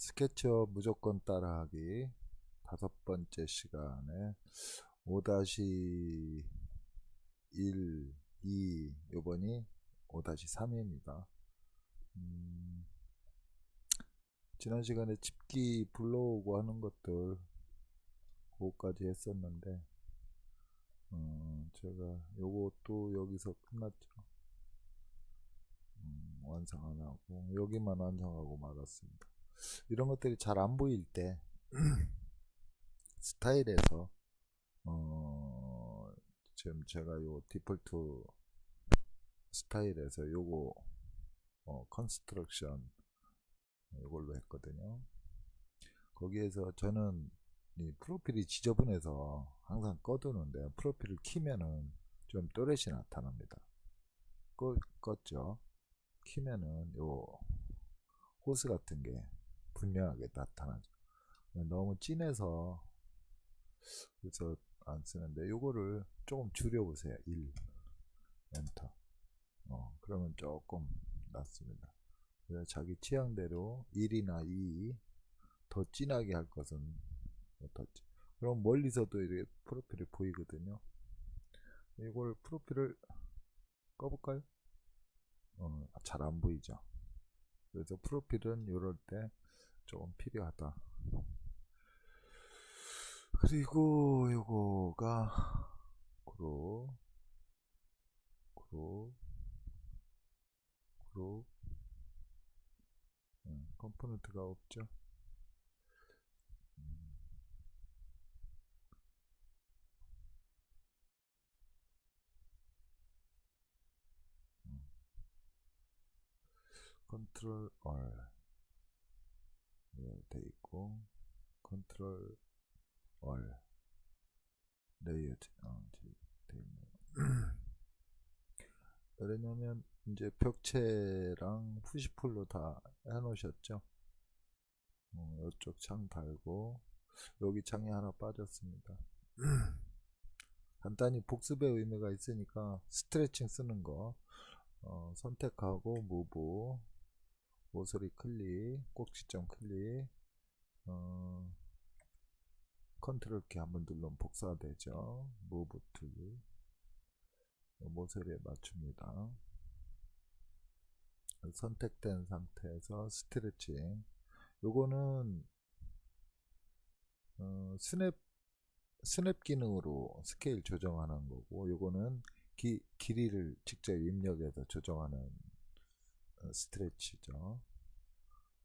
스케치업 무조건 따라하기 다섯 번째 시간에 5-1, 2, 요번이 5-3입니다. 음, 지난 시간에 집기 불러오고 하는 것들 그거까지 했었는데 어, 제가 요것도 여기서 끝났죠. 음, 완성 안 하고 여기만 완성하고 말았습니다. 이런 것들이 잘 안 보일 때 스타일에서 어, 지금 제가 요 디폴트 스타일에서 요거 어, construction 이걸로 했거든요. 거기에서 저는 이 프로필이 지저분해서 항상 꺼두는데 프로필을 키면은 좀 또렷이 나타납니다. 꺼, 껐죠. 키면은 요 호스 같은 게 분명하게 나타나죠. 너무 진해서 그래서 안 쓰는데 요거를 조금 줄여보세요. 1 엔터 어, 그러면 조금 낫습니다. 자기 취향대로 1이나 2 더 진하게 할 것은 어떻지? 그럼 멀리서도 이렇게 프로필이 보이거든요. 이걸 프로필을 꺼볼까요? 어, 잘 안 보이죠. 그래서 프로필은 이럴 때 조금 필요하다. 그리고 요거가 그룹 그룹 그룹 음, 컴포넌트가 없죠. 컨트롤 R 네, 돼 있고 컨트롤 R 레이어 어, 돼 있네요. 왜냐면 이제 벽체랑 push pull로 다 해놓으셨죠. 어, 이쪽 창 달고 여기 창이 하나 빠졌습니다. 간단히 복습의 의미가 있으니까 스트레칭 쓰는 거 어, 선택하고 move 모서리 클릭 꼭지점 클릭 어, 컨트롤 키 한번 누르면 복사되죠. move tool 모서리에 맞춥니다. 선택된 상태에서 스트레칭 요거는 어, 스냅 스냅 기능으로 스케일 조정하는 거고 요거는 기, 길이를 직접 입력해서 조정하는 어, stretch죠.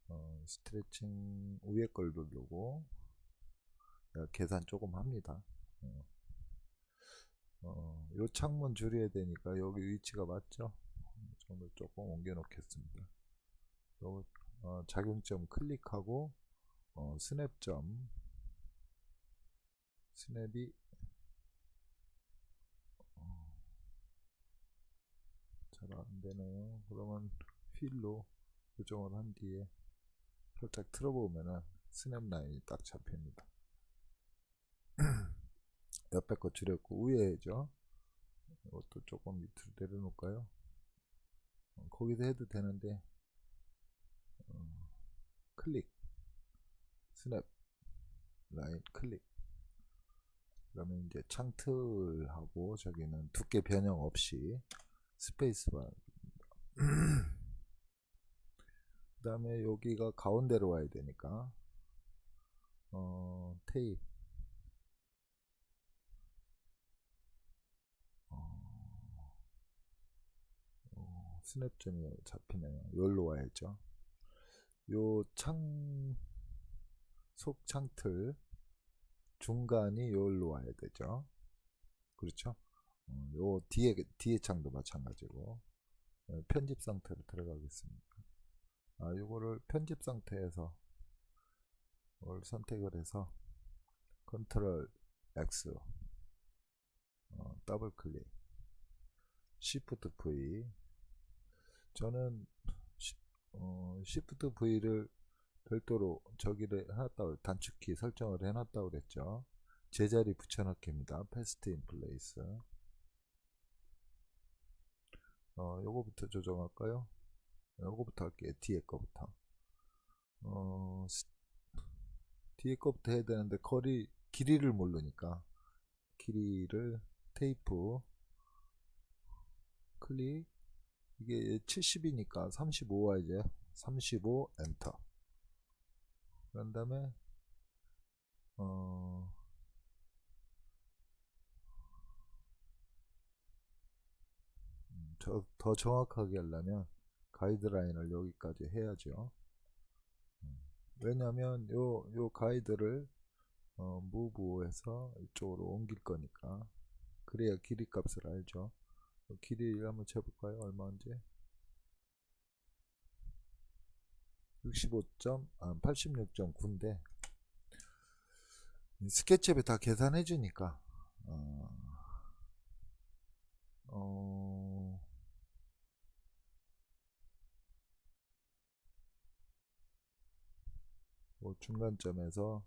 어, 스트레칭 위에 걸 누르고 계산 조금 합니다. 어, 어, 요 창문 줄여야 되니까 여기 위치가 맞죠? 정도 조금 옮겨 놓겠습니다. 요, 어, 작용점 클릭하고 어, 스냅점. 스냅이 어, 잘 안되네요. 그러면 휠로 조정을 한 뒤에 살짝 틀어보면은 스냅 라인이 딱 잡힙니다. 옆에 거 줄였고 위에죠. 이것도 조금 밑으로 내려놓을까요? 어, 거기서 해도 되는데 어, 클릭. 스냅 라인 클릭. 그러면 이제 창틀하고 저기는 두께 변형 없이 스페이스바 그 다음에 여기가 가운데로 와야 되니까 어, 테이프 스냅점이 잡히네요. 여기로 와야죠. 요 창, 속 창틀 중간이 여기로 와야 되죠. 그렇죠? 어, 요 뒤에, 뒤에 창도 마찬가지고 어, 편집 상태로 들어가겠습니다. 아, 요거를 편집 상태에서 뭘 선택을 해서 컨트롤 X 어, 더블 클릭 Shift V 저는 어, Shift V를 별도로 저기를 해놨다고 단축키 설정을 해놨다고 그랬죠. 제자리 붙여넣기입니다. Paste in place. 어, 요거부터 조정할까요? 요거부터 할게요. 뒤에 거부터. 어, 스- 뒤에 거부터 해야 되는데 거리 길이를 모르니까 길이를 테이프 클릭 이게 70이니까 35와 이제 35 엔터 그런 다음에 어 음, 정확하게 하려면 가이드라인을 여기까지 해야죠. 음, 왜냐면 요, 요 가이드를 어, 무브해서 이쪽으로 옮길 거니까 그래야 길이 값을 알죠. 어, 길이 한번 재볼까요? 얼마인지? 65점, 아, 86.9인데 스케치업에 다 계산해 주니까 어, 어, 뭐 중간점에서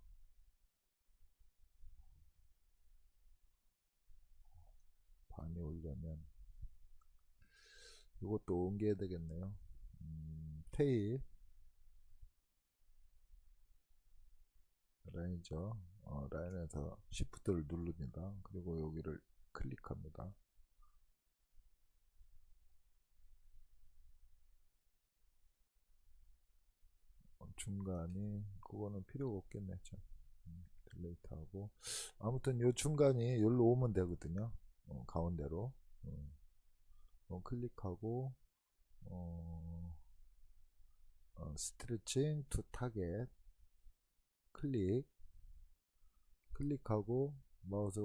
반이 오려면 이것도 옮겨야 되겠네요. 음, 테일 라인이죠. 어, 라인에서 Shift를 누릅니다. 그리고 여기를 클릭합니다. 어, 중간이 그거는 필요가 없겠네. 참. 음, delete하고. 아무튼 요 중간이 여기로 오면 되거든요. 어, 가운데로. 어, 어, 클릭하고 어, 어, stretching to target. 클릭. 클릭하고 마우스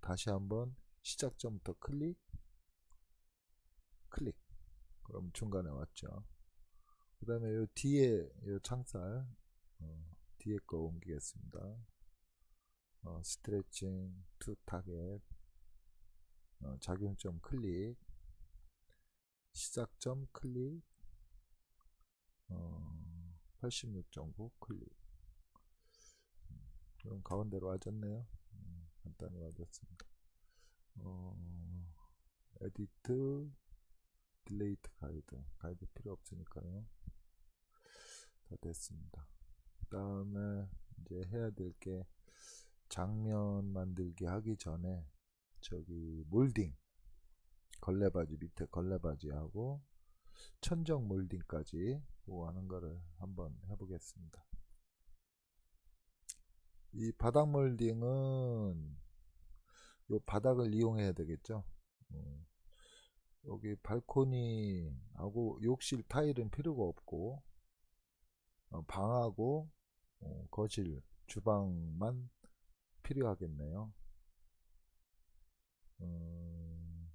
다시 한번 시작점부터 클릭. 클릭. 그럼 중간에 왔죠. 그 다음에 요 뒤에 요 창살 어, 뒤에 거 옮기겠습니다 어, stretching to target 어, 작용점 클릭 시작점 클릭 어, 86.9 클릭 그럼 가운데로 와졌네요. 음, 간단히 와졌습니다. 어, edit, delete guide. 가이드 필요 없으니까요. 다 됐습니다. 그 다음에 이제 해야 될 게 장면 만들기 하기 전에 저기 몰딩 걸레바지 밑에 걸레바지 하고 천정 몰딩까지 하는 거를 한번 해보겠습니다. 이 바닥 몰딩은 요 바닥을 이용해야 되겠죠. 어, 여기 발코니하고 욕실 타일은 필요가 없고 어, 방하고 어, 거실, 주방만 필요하겠네요. 음,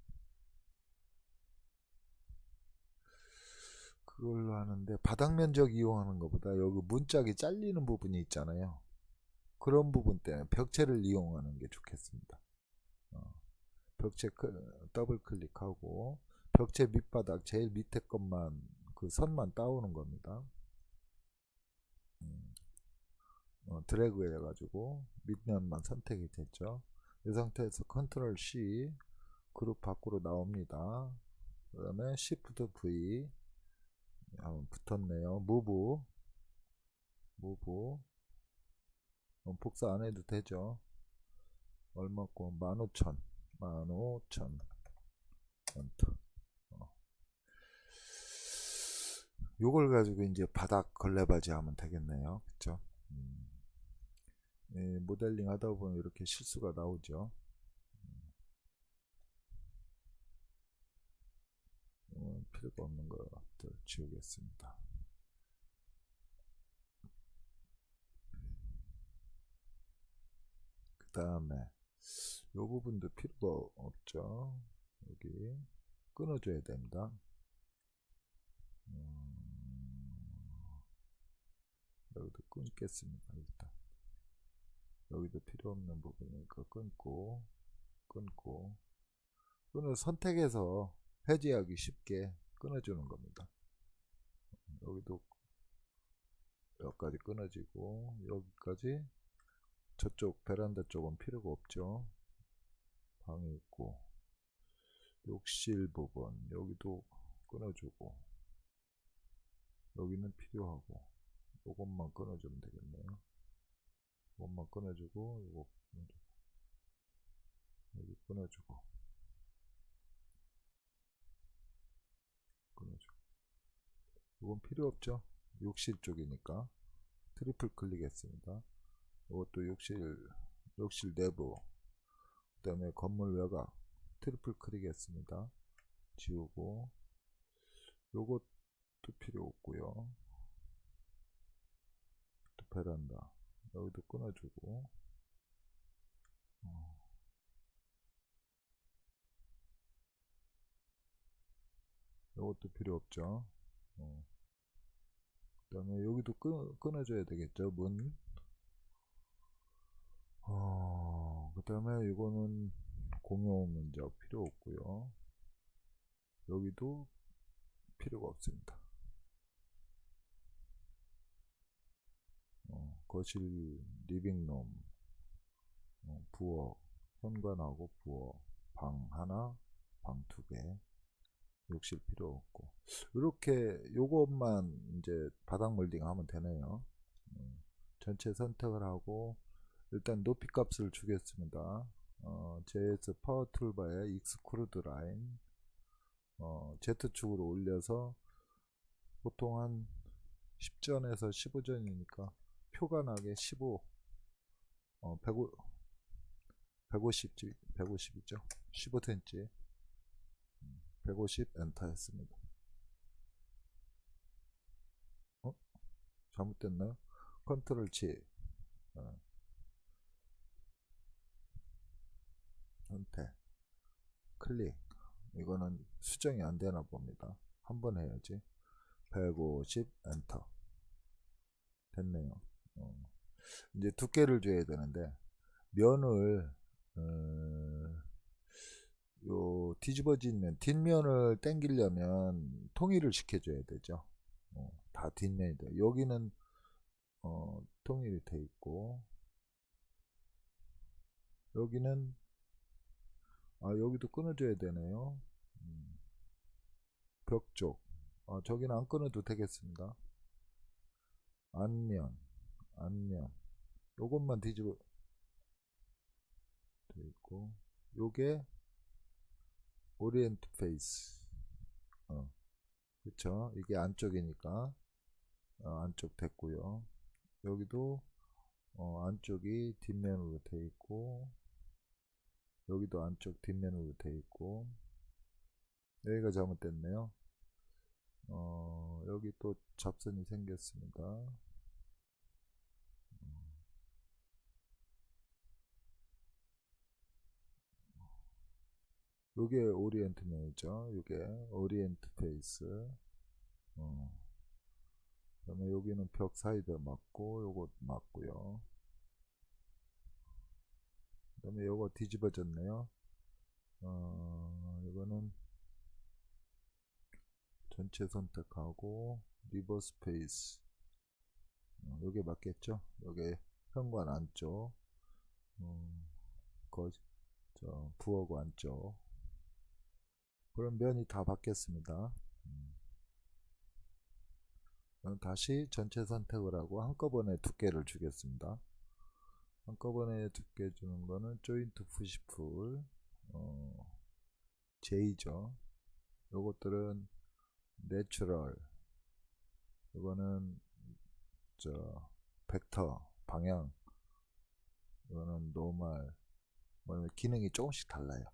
그걸로 하는데 바닥 면적 이용하는 것보다 여기 문짝이 잘리는 부분이 있잖아요. 그런 부분 때문에 벽체를 이용하는 게 좋겠습니다. 어, 벽체 크, 더블 클릭하고 벽체 밑바닥 제일 밑에 것만 그 선만 따오는 겁니다. 음, 어, 드래그 해가지고 밑면만 선택이 됐죠. 이 상태에서 컨트롤 C 그룹 밖으로 나옵니다. 그 다음에 Shift V 한번 붙었네요. 무브 무브 어, 복사 안 해도 되죠. 얼마고 15,000 15,000 엔터 어. 요걸 가지고 이제 바닥 걸레바지 하면 되겠네요. 그쵸? 음. 예, 모델링 하다 보면 이렇게 실수가 나오죠. 음, 필요가 없는 것들 지우겠습니다. 그 다음에 요 부분도 필요가 없죠. 여기 끊어줘야 됩니다. 음, 여기도 끊겠습니다. 일단 여기도 필요 없는 부분이니까 끊고 끊고 끊어 선택해서 해제하기 쉽게 끊어주는 겁니다. 여기도 여기까지 끊어지고 여기까지 저쪽 베란다 쪽은 필요가 없죠. 방이 있고 욕실 부분 여기도 끊어주고 여기는 필요하고 요것만 끊어주면 되겠네요. 요것만 끊어주고 요거 끊어주고 여기 끊어주고 끊어주고 이건 필요 없죠. 욕실 쪽이니까 triple click했습니다. 이것도 욕실 욕실 내부 그 다음에 건물 외곽 triple click했습니다. 지우고 요것도 필요 없고요. 또 베란다 여기도 끊어주고 어. 요것도 필요 없죠. 어. 그 다음에 여기도 끊, 끊어줘야 되겠죠. 문. 어, 그 다음에 이거는 공용 문자 필요 없고요. 여기도 필요가 없습니다. 어, 거실, 리빙룸, 어, 부엌, 현관하고 부엌, 방 하나, 방 두 개, 욕실 필요 없고 이렇게 요것만 이제 바닥 몰딩 하면 되네요. 음, 전체 선택을 하고 일단 높이 값을 주겠습니다. 어, JS 파워 툴바에 extrude line 어, Z축으로 올려서 보통 한 10전에서 15전이니까 표가 나게 15 어, 150, 150, 150이죠. 15cm 150 엔터 했습니다. 어? 잘못됐나요? 컨트롤 G 어. 선택 클릭. 이거는 수정이 안 되나 봅니다. 한번 해야지. 150 엔터. 됐네요 어. 이제 두께를 줘야 되는데 면을 어, 요 뒤집어진 면 뒷면을 당기려면 통일을 시켜줘야 되죠. 어, 다 뒷면이 돼. 여기는 어, 통일이 돼 있고 여기는 아 여기도 끊어줘야 되네요. 음, 벽 쪽. 아, 저기는 안 끊어도 되겠습니다. 한 면 한 면 요것만 뒤집어 돼 있고 요게 orient face. 어, 그쵸? 이게 안쪽이니까 어, 안쪽 됐고요. 여기도 어, 안쪽이 뒷면으로 돼 있고 여기도 안쪽 뒷면으로 돼 있고 여기가 잘못됐네요. 어, 여기 또 잡선이 생겼습니다 요게 orient major 요게 orient face. 어. 그 다음에 여기는 벽 사이드 맞고 요거 맞고요. 그 다음에 요거 뒤집어졌네요. 어, 이거는 전체 선택하고 reverse face. 어, 요게 맞겠죠? 요게 현관 안쪽. 어, 거, 저 부엌 안쪽 그럼 면이 다 바뀌었습니다. 음. 다시 전체 선택을 하고 한꺼번에 두께를 주겠습니다. 한꺼번에 두께 주는 거는 joint push pull 어, J죠. 요것들은 natural 이거는 저 벡터 방향 이거는 normal 뭐 기능이 조금씩 달라요.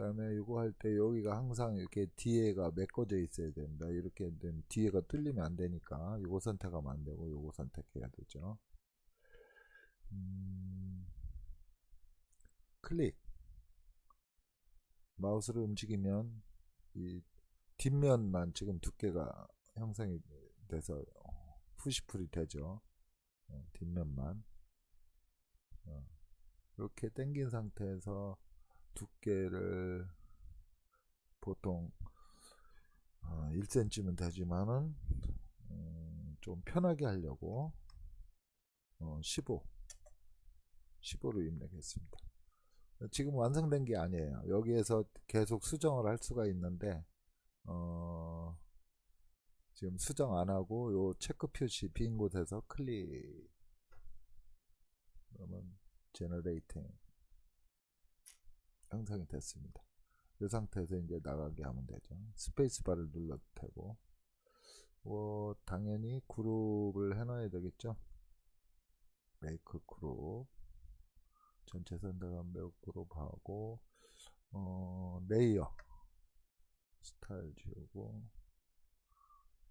그 다음에 이거 할 때 여기가 항상 이렇게 뒤에가 메꿔져 있어야 된다. 이렇게 되면 뒤에가 뚫리면 안 되니까 이거 선택하면 안 되고 이거 선택해야 되죠. 음, 클릭. 마우스를 움직이면 이 뒷면만 지금 두께가 형성이 돼서 푸시풀이 되죠. 어, 뒷면만. 어, 이렇게 당긴 상태에서 두께를 보통 어, 1cm면 되지만은 음, 좀 편하게 하려고 어, 15 15로 입력했습니다. 지금 완성된 게 아니에요. 여기에서 계속 수정을 할 수가 있는데 어, 지금 수정 안 하고 요 체크 표시 빈 곳에서 클릭. 그러면 generating 형성이 됐습니다. 이 상태에서 이제 나가게 하면 되죠. 스페이스바를 눌러도 되고 뭐 당연히 그룹을 해놔야 되겠죠. make group 전체 선택한 make group하고 어, 레이어 스타일 지우고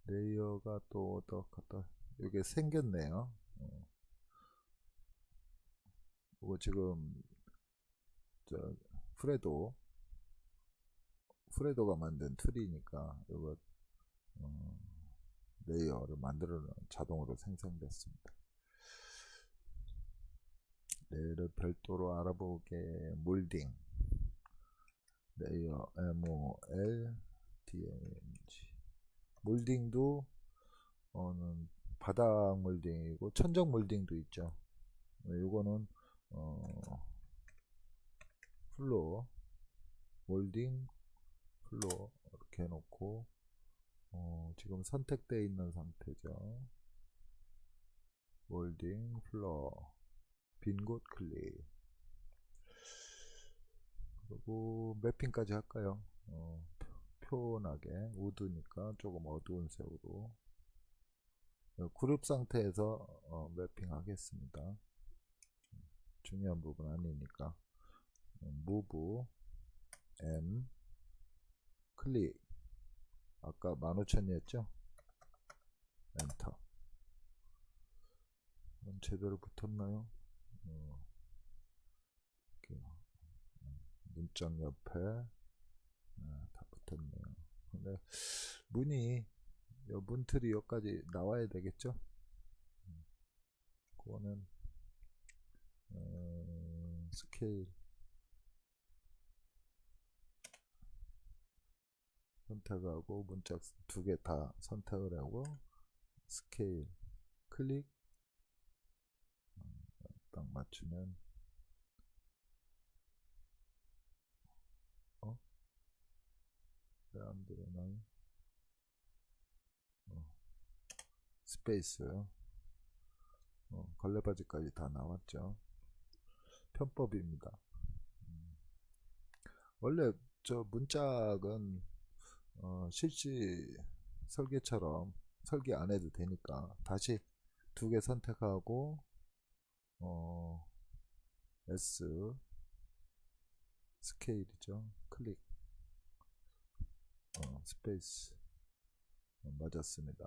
레이어가 또 어떻다 이게 생겼네요. 어. 이거 지금 저 프레도 프레도가 만든 툴이니까 이거 어, 레이어를 만들어 자동으로 생성됐습니다. 레이어를 별도로 알아보게 몰딩 레이어 MOLDING 몰딩도 어는 바닥 몰딩이고 천정 몰딩도 있죠. 이거는 어 floor 몰딩 floor 이렇게 해놓고 어 지금 선택되어 있는 상태죠. 몰딩 floor 빈곳 클릭 그리고 매핑까지 할까요? 어, 표현하게 wood니까 조금 어두운 색으로 어, 그룹 상태에서 어, 매핑 하겠습니다. 중요한 부분 아니니까 무브 M 클릭 아까 15,000이었죠? 엔터 제대로 붙었나요? 어, 문짝 옆에 네, 다 붙었네요. 근데 문이 요 문틀이 여기까지 나와야 되겠죠? 그거는 어, 스케일 선택하고 문짝 두 개 다 선택을 하고 스케일 클릭 딱 맞추면 어? 왜안 되나요? 어. space 어, 걸레받이까지 다 나왔죠 편법입니다 음. 원래 저 문짝은 어, 실시 설계처럼 설계 안 해도 되니까 다시 두 개 선택하고 어, S 스케일이죠. 클릭 어, space 어, 맞았습니다.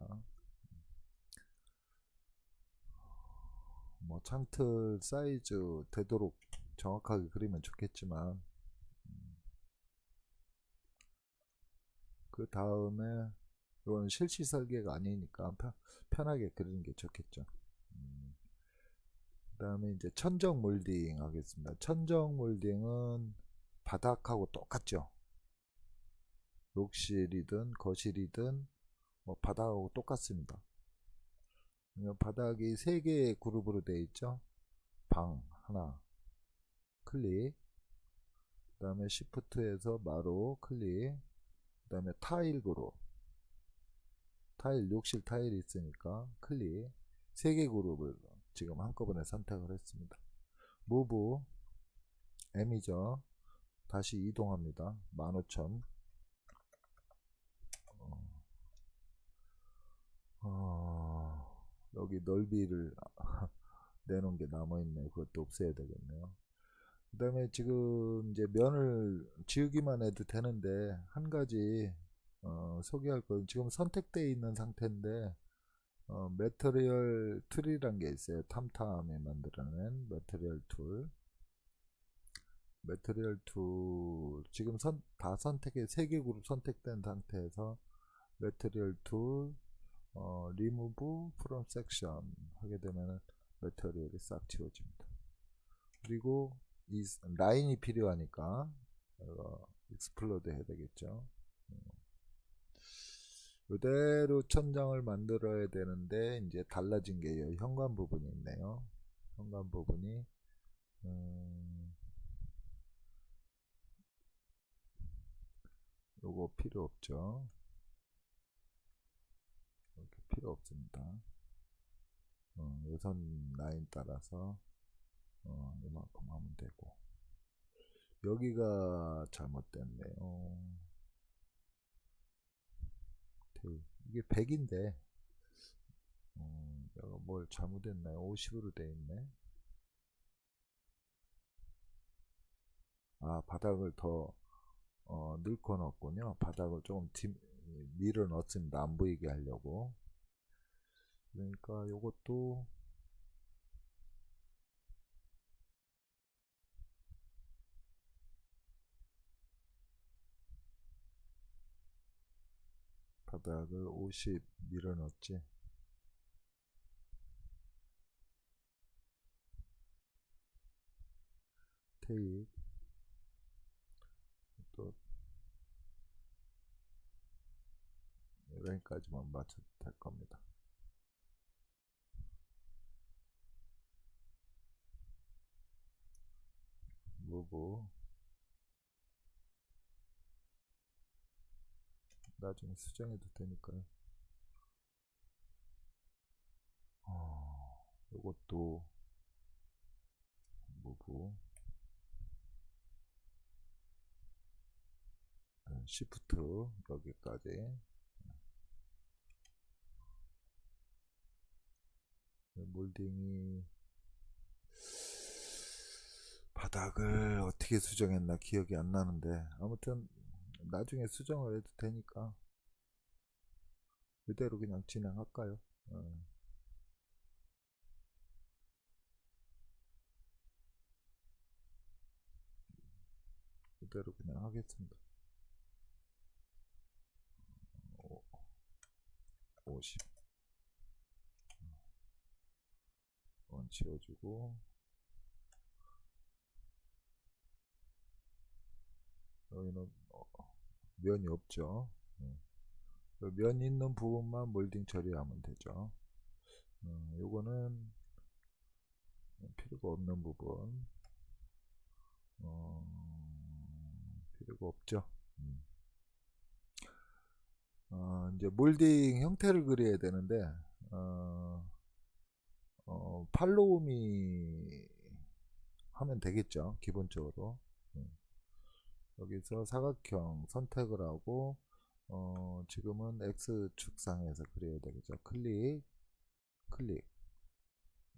뭐 창틀 사이즈 되도록 정확하게 그리면 좋겠지만 그 다음에 이건 실시 설계가 아니니까 편, 편하게 그리는 게 좋겠죠. 음. 그 다음에 이제 천정 몰딩 하겠습니다. 천정 몰딩은 바닥하고 똑같죠. 욕실이든 거실이든 뭐 바닥하고 똑같습니다. 바닥이 세 개의 그룹으로 되어 있죠. 방 하나 클릭 그 다음에 시프트에서 마로 클릭 그 다음에 타일 그룹 타일 욕실 타일이 있으니까 클릭 세개 그룹을 지금 한꺼번에 선택을 했습니다. 무브 M이죠. 다시 이동합니다. 15,000 어, 어, 여기 넓이를 내놓은 게 남아있네요. 그것도 없애야 되겠네요. 그 다음에 지금 이제 면을 지우기만 해도 되는데 한 가지 어, 소개할 건 지금 선택되어 있는 상태인데 어, material tool이란 게 있어요. ThomThom이 만들어낸 material tool. Material tool 지금 선, 다 선택해 세개 그룹 선택된 상태에서 material tool 어, 리무브 프롬 섹션 하게 되면은 material이 싹 지워집니다. 그리고 이 라인이 필요하니까 어, explode 해야 되겠죠. 이대로 천장을 만들어야 되는데 이제 달라진 게 현관 부분이 있네요. 현관 부분이 음, 요거 필요 없죠. 필요 없습니다. 어, 요선 라인 따라서 어, 이만큼 하면 되고 여기가 잘못됐네요. 데- 이게 100인데 어, 내가 뭘 잘못했나요? 50으로 돼 있네. 아 바닥을 더 어, 넣고 넣었군요. 바닥을 조금 뒤, 밀어 넣었습니다. 안 보이게 하려고. 그러니까 요것도 바닥을 50 밀어 넣었지. 테이프 또 여기까지만 맞춰도 될 겁니다. 무브 나중에 수정해도 되니까요. 어, 이것도 무브 시프트 여기까지 몰딩이 바닥을 어떻게 수정했나 기억이 안 나는데 아무튼 나중에 수정을 해도 되니까 그대로 그냥 진행할까요? 어. 그대로 그냥 하겠습니다. 50 원 지워주고 여기는 어, 면이 없죠 네. 면 있는 부분만 몰딩 처리하면 되죠 어, 요거는 필요가 없는 부분 어, 필요가 없죠 음. 어, 이제 몰딩 형태를 그려야 되는데 어, 어, 팔로우미 하면 되겠죠 기본적으로 음. 여기서 사각형 선택을 하고 어, 지금은 X축상에서 그려야 되겠죠. 클릭 클릭.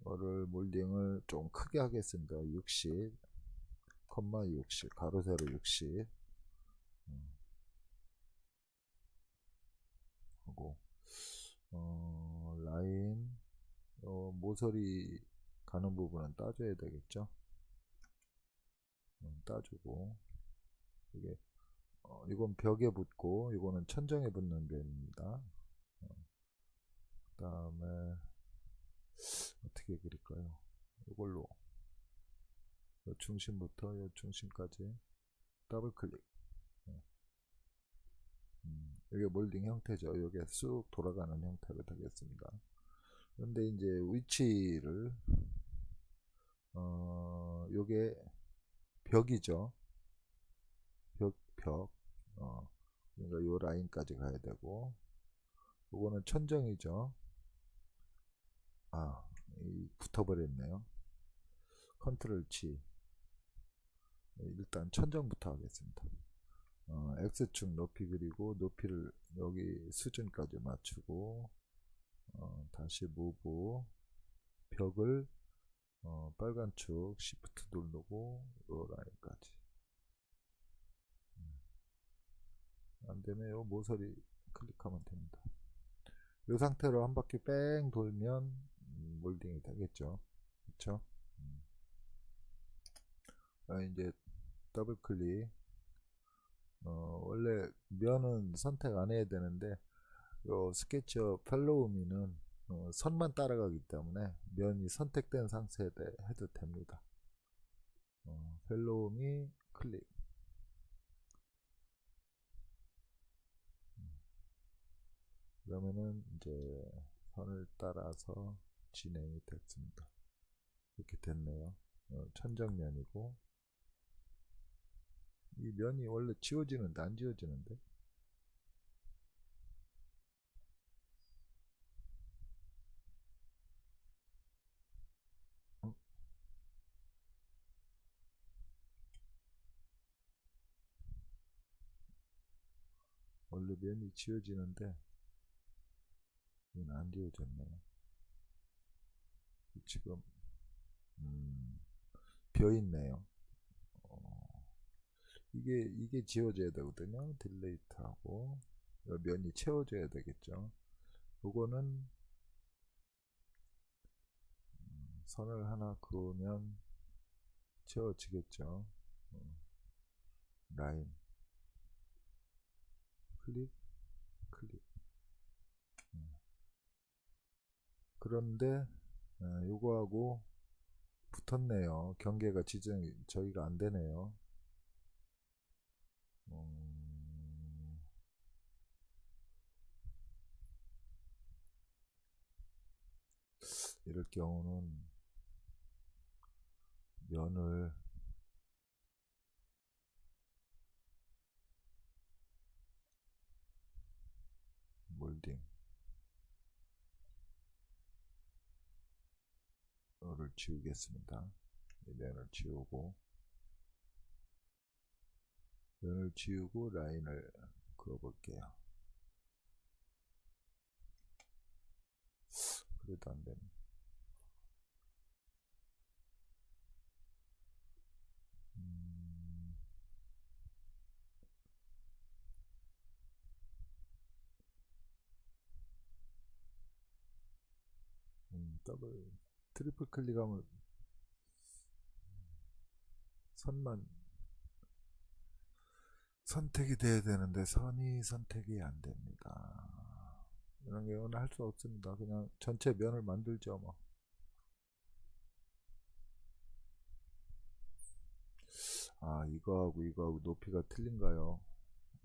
이거를 몰딩을 좀 크게 하겠습니다. 60 컴마 60 가로 세로 60 음. 하고 어, 라인 어, 모서리 가는 부분은 따줘야 되겠죠? 음, 따주고 이게 어, 이건 벽에 붙고 이거는 천정에 붙는 면입니다. 어, 그 다음에 어떻게 그릴까요? 이걸로. 요 중심부터 요 중심까지 더블 클릭. 네. 음, 이게 몰딩 형태죠. 이게 쑥 돌아가는 형태로 되겠습니다. 그런데 이제 위치를 어 요게 벽이죠 벽, 벽 어, 그러니까 요 라인까지 가야 되고 요거는 천정이죠. 아 붙어버렸네요. 컨트롤 G 일단 천정부터 하겠습니다. 어, X축 높이 그리고 높이를 여기 수준까지 맞추고 어, 다시 무브 벽을 어, 빨간 축 시프트 누르고 요 라인까지 안되면 요. 모서리 클릭하면 됩니다. 이 상태로 한 바퀴 뺑 돌면 음, 몰딩이 되겠죠. 그쵸? 음. 아, 이제 더블 클릭. 어, 원래 면은 선택 안 해야 되는데 요 SketchUp Follow Me는 어, 선만 따라가기 때문에 면이 선택된 상태에 해도 됩니다. 어, Follow Me 클릭 그러면은 이제 선을 따라서 진행이 됐습니다. 이렇게 됐네요. 어, 천정면이고 이 면이 원래 지워지는데 안 지워지는데 원래 면이 지워지는데 이건 안 지워졌네요. 지금 음, 비어 있네요. 어, 이게 이게 지워져야 되거든요. delete하고 요 면이 채워져야 되겠죠. 요거는 음, 선을 하나 그으면 채워지겠죠. 어, 라인 클릭 음. 그런데 아, 요거하고 붙었네요. 경계가 지정이 저희가 안 되네요. 음, 이럴 경우는 면을 몰딩 를 지우겠습니다. 이 면을 지우고 면을 지우고 라인을 그어볼게요. 그래도 안 되네. 음, 음, 더블 triple 클릭하면 선만 선택이 돼야 되는데 선이 선택이 안 됩니다. 이런 경우는 할 수 없습니다. 그냥 전체 면을 만들죠 뭐. 아 이거하고 이거하고 높이가 틀린가요?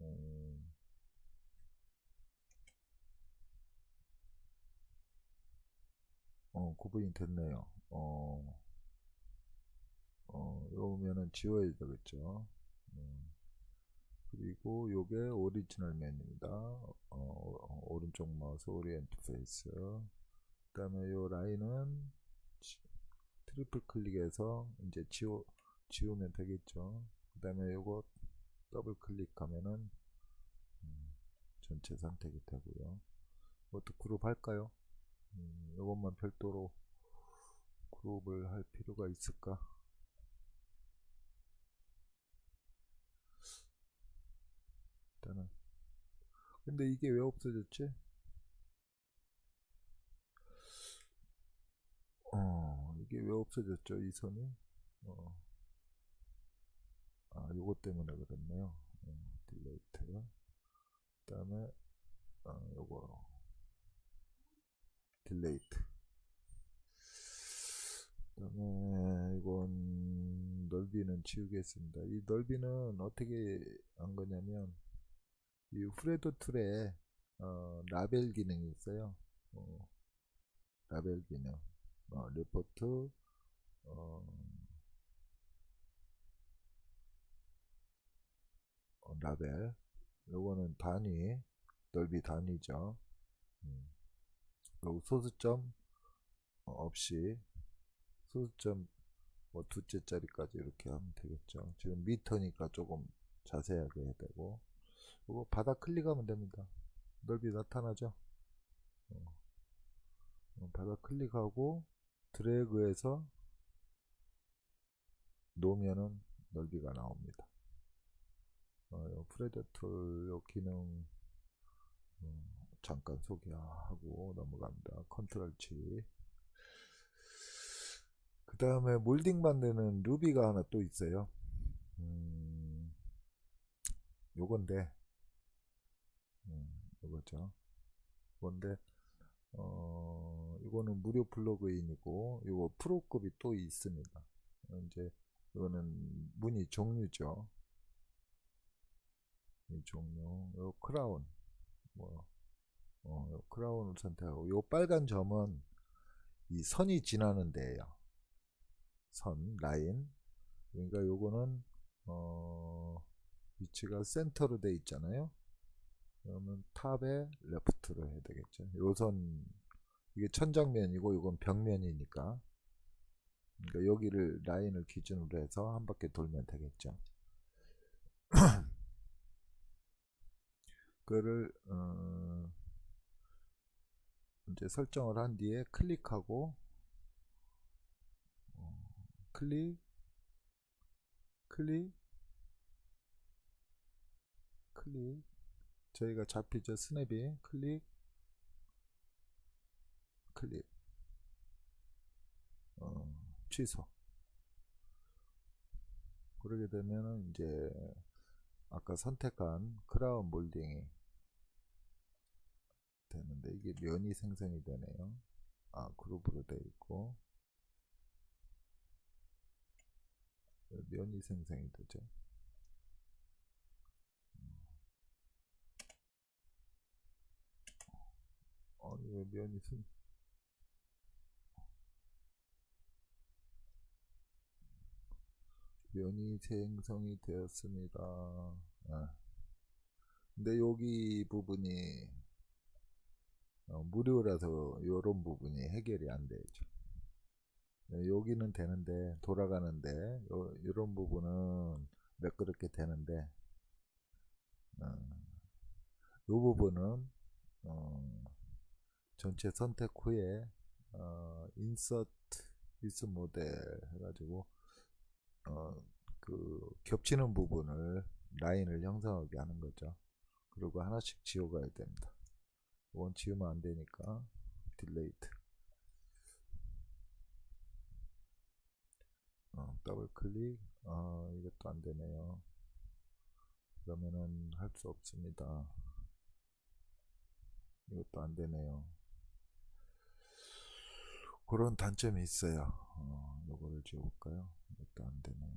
음, 어 구분이 됐네요. 어, 어 요면은 지워야 되겠죠. 음. 그리고 요게 오리지널 면입니다. 어, 오른쪽 마우스 orient face. 그 다음에 요 라인은 지, triple 클릭해서 이제 지워, 지우면 되겠죠. 그 다음에 요거 더블 클릭하면은 음, 전체 선택이 되고요. 이것도 그룹 할까요? 음, 요것만 별도로 그룹을 할 필요가 있을까? 일단은 근데 이게 왜 없어졌지? 어 이게 왜 없어졌죠 이 선이? 어. 아 요것 때문에 그랬네요 어, delete 그 다음에 어, 요거 delete 그 다음에 이건 넓이는 지우겠습니다 이 넓이는 어떻게 한 거냐면 이 Fredo tool에 어, 라벨 기능이 있어요. 어, 라벨 기능, 어, 리포트, 어, 어, 라벨. 요거는 단위, 넓이 단위죠. 음. 그리고 소수점 어, 없이 소수점 뭐 두째 짜리까지 이렇게 하면 되겠죠. 지금 미터니까 조금 자세하게 해야 되고. 그거 바닥 클릭하면 됩니다. 넓이 나타나죠? 어. 어, 바닥 클릭하고 드래그해서 놓으면은 넓이가 나옵니다. 어, Fredo tool 기능 어, 잠깐 소개하고 넘어갑니다. Control C. 그 다음에 몰딩 만드는 Ruby가 하나 또 있어요. 음, 요건데 음, 이거죠. 그런데 어, 이거는 무료 플러그인이고 이거 프로급이 또 있습니다. 이제 이거는 문의 종류죠. 이 종류, 요 크라운, 뭐, 어, 요 크라운을 선택하고, 요 빨간 점은 이 선이 지나는 데예요. 선, 라인. 그러니까 요거는 어, 위치가 센터로 돼 있잖아요. 그러면 탑에 레프트로 해야 되겠죠. 요선 이게 천장면이고 이건 벽면이니까 그러니까 여기를 라인을 기준으로 해서 한 바퀴 돌면 되겠죠. 그거를 어, 이제 설정을 한 뒤에 클릭하고 어, 클릭 클릭 클릭. 저희가 잡히죠? 스냅이. 클릭 클릭. 어, 취소. 그러게 되면은 이제 아까 선택한 크라운 몰딩이 되는데 이게 면이 생성이 되네요 아 그룹으로 되어 있고 면이 생성이 되죠 아니 왜 면이 생 면이 생성이 되었습니다. 아. 근데 여기 부분이 어, 무료라서 이런 부분이 해결이 안 되죠. 네, 여기는 되는데 돌아가는데 요, 이런 부분은 매끄럽게 되는데 어, 이 부분은 어, 전체 선택 후에 어, 인서트 위스 모델 해가지고 어, 그 겹치는 부분을 라인을 형성하게 하는 거죠. 그리고 하나씩 지워가야 됩니다. 원 지우면 안 되니까 delete. 어, 더블 클릭. 아, 이것도 안 되네요. 그러면은 할 수 없습니다. 이것도 안 되네요. 그런 단점이 있어요. 어, 요거를 지워볼까요? 이것도 안 되네요.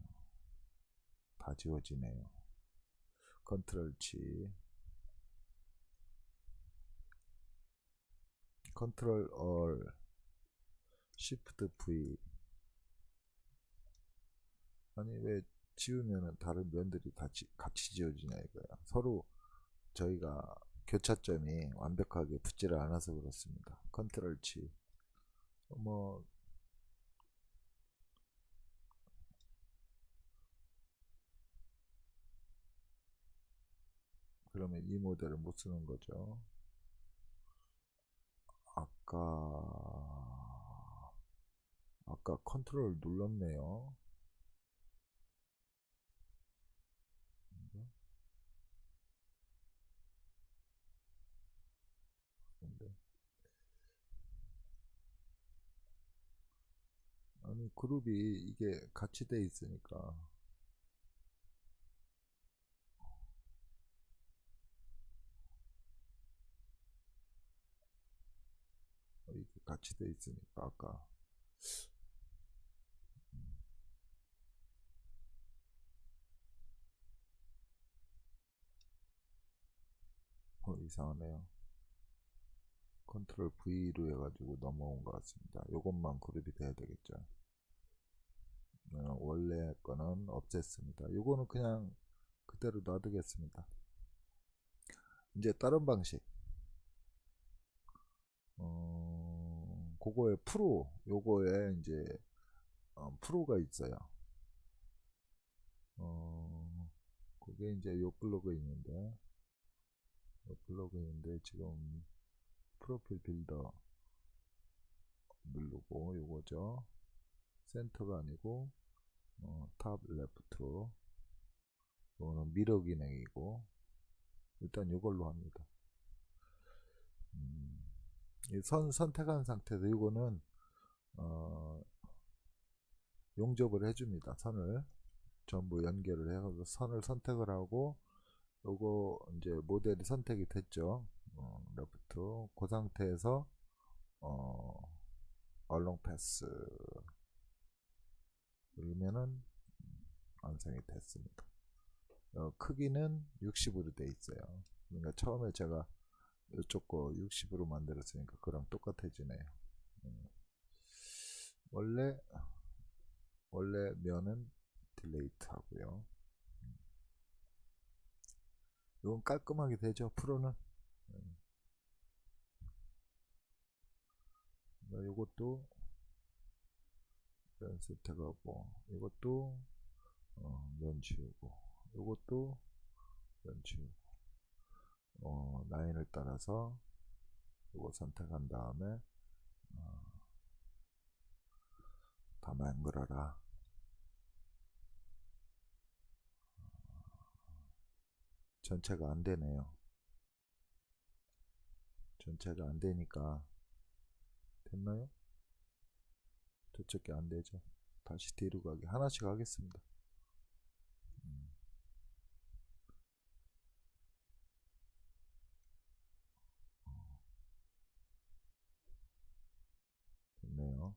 다 지워지네요. Control G. Control 얼 Shift V 아니 왜 지우면은 다른 면들이 다 지, 같이 지워지냐 이거야 서로 저희가 교차점이 완벽하게 붙지를 않아서 그렇습니다. Control G. 뭐 그러면 이 모델을 못 쓰는 거죠 아까 아까 컨트롤 눌렀네요. 아니 그룹이 이게 같이 돼 있으니까 이게 같이 돼 있으니까 아까. 어 이상하네요. 컨트롤 V로 해가지고 넘어온 것 같습니다. 요것만 그룹이 돼야 되겠죠. 어, 원래 거는 없앴습니다. 요거는 그냥 그대로 놔두겠습니다. 이제 다른 방식. 어, 그거에 프로 요거에 이제 어, 프로가 있어요. 어, 그게 이제 요 블로그 있는데 요 블로그 있는데 지금 Profile Builder 누르고 요거죠. 센터가 아니고 어, top left로. 이거는 mirror 기능이고 일단 이걸로 합니다. 음, 선 선택한 상태에서 이거는 어, 용접을 해줍니다 선을. 전부 연결을 해서 선을 선택을 하고 요거 이제 모델이 선택이 됐죠. 어, left. 그 상태에서 어, along path. 누르면은 완성이 됐습니다. 어, 크기는 60으로 돼 있어요. 그러니까 처음에 제가 이쪽 거 60으로 만들었으니까 그랑 똑같아지네요 음. 원래 원래 면은 delete 하고요 음. 이건 깔끔하게 되죠 프로는 음. 이것도 면 세트가고 이것도 어, 면 지우고 이것도 면 지우고 어, 라인을 따라서 이거 선택한 다음에 어, 다 만들어라. 전체가 안 되네요. 전체가 안 되니까 됐나요? 저쪽에 안 되죠. 다시 뒤로 가기 하나씩 하겠습니다 음. 됐네요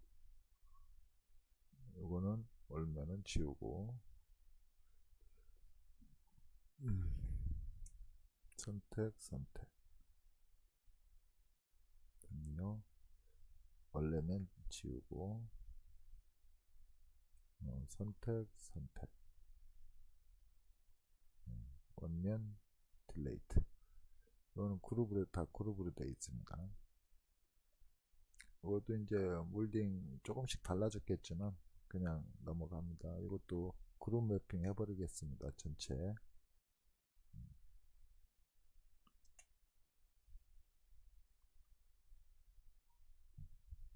요거는 얼면은 지우고. 음. 선택 선택. 됐네요. 원래는 지우고. 어, 선택 선택. 음, 원면 delete 이거는 그룹으로 다 그룹으로 되어 있습니다. 이것도 이제 몰딩 조금씩 달라졌겠지만 그냥 넘어갑니다. 이것도 그룹 매핑 해버리겠습니다 전체.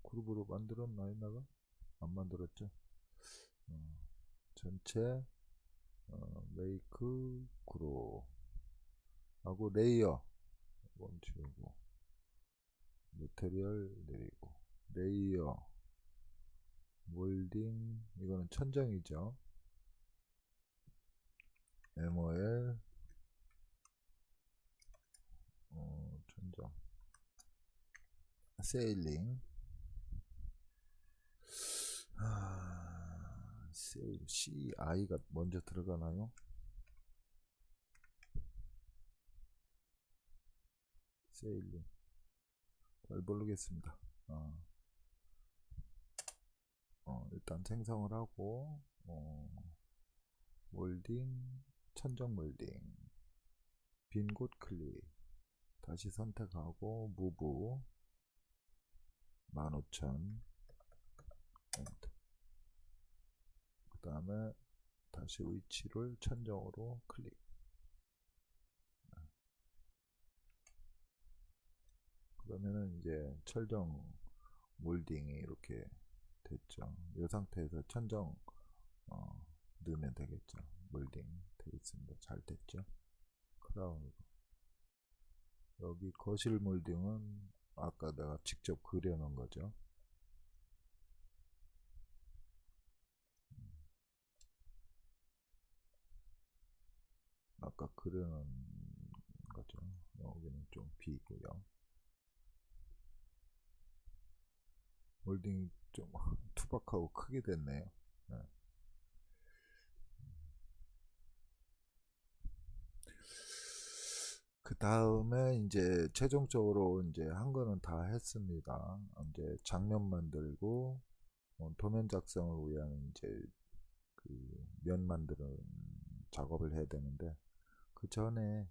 그룹으로 만들었나 했나가? 안 만들었죠? 어, 전체 어, make group 하고 레이어. 이건 지우고. 메테리얼 내리고. 레이어 몰딩 이거는 천정이죠 MOL 어, 천정 세일링 아, 세일 CI가 먼저 들어가나요? 세일링 잘 모르겠습니다. 어. 어, 일단 생성을 하고 어, 몰딩 천정 몰딩 빈 곳 클릭 다시 선택하고 무브 15,000 그 다음에 다시 위치를 천정으로 클릭. 그러면은 이제 철정 몰딩이 이렇게 됐죠. 이 상태에서 천정 어, 넣으면 되겠죠. 몰딩 되겠습니다. 잘 됐죠? 크라운으로 여기 거실 몰딩은 아까 내가 직접 그려 놓은 거죠? 아까 그려 놓은 거죠. 여기는 좀 비고요. 몰딩이 좀 투박하고 크게 됐네요. 네. 그 다음에 이제 최종적으로 이제 한 거는 다 했습니다. 이제 장면 만들고 어, 도면 작성을 위한 이제 그 면 만드는 작업을 해야 되는데 그 전에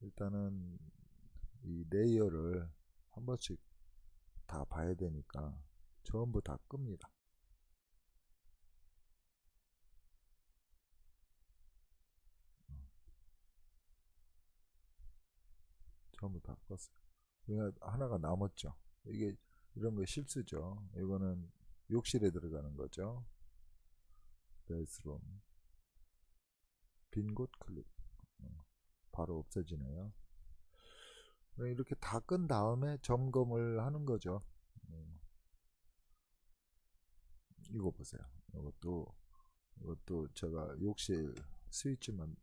일단은 이 레이어를 한 번씩 다 봐야 되니까 전부 다 끕니다. 전부 다 껐어요. 그러니까 하나가 남았죠. 이게 이런 거 실수죠. 이거는 욕실에 들어가는 거죠. 베스룸 빈 곳 클릭 어, 바로 없어지네요. 이렇게 다 끈 다음에 점검을 하는 거죠. 이거 보세요. 이것도 이것도 제가 욕실 스위치만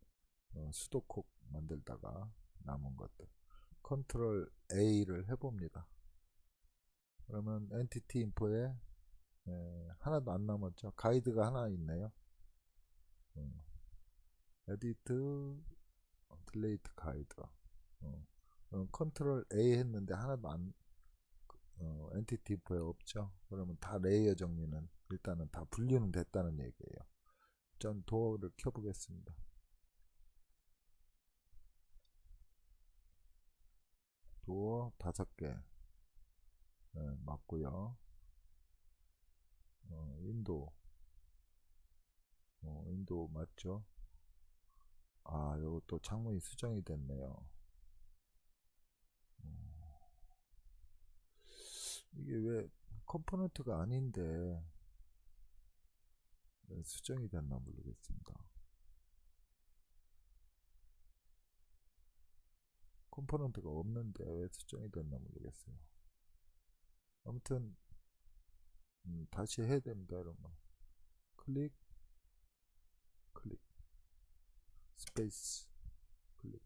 어, 수도콕 만들다가 남은 것들 컨트롤 A를 해봅니다. 그러면 entity info에 에, 하나도 안 남았죠. 가이드가 하나 있네요. 어, edit delete guide 어, 컨트롤 A 했는데 하나도 안 어, entity info에 없죠. 그러면 다 레이어 정리는 일단은 다 분리는 됐다는 얘기예요. 전 도어를 켜보겠습니다. 도어 다섯 개 네, 맞고요. 어, window 어, window 맞죠? 아 이것도 창문이 수정이 됐네요. 어, 이게 왜 component가 아닌데 수정이 됐나 모르겠습니다. component가 없는데 왜 수정이 됐나 모르겠어요. 아무튼 음, 다시 해야 됩니다, 이런 거. 클릭, 클릭, 스페이스, 클릭.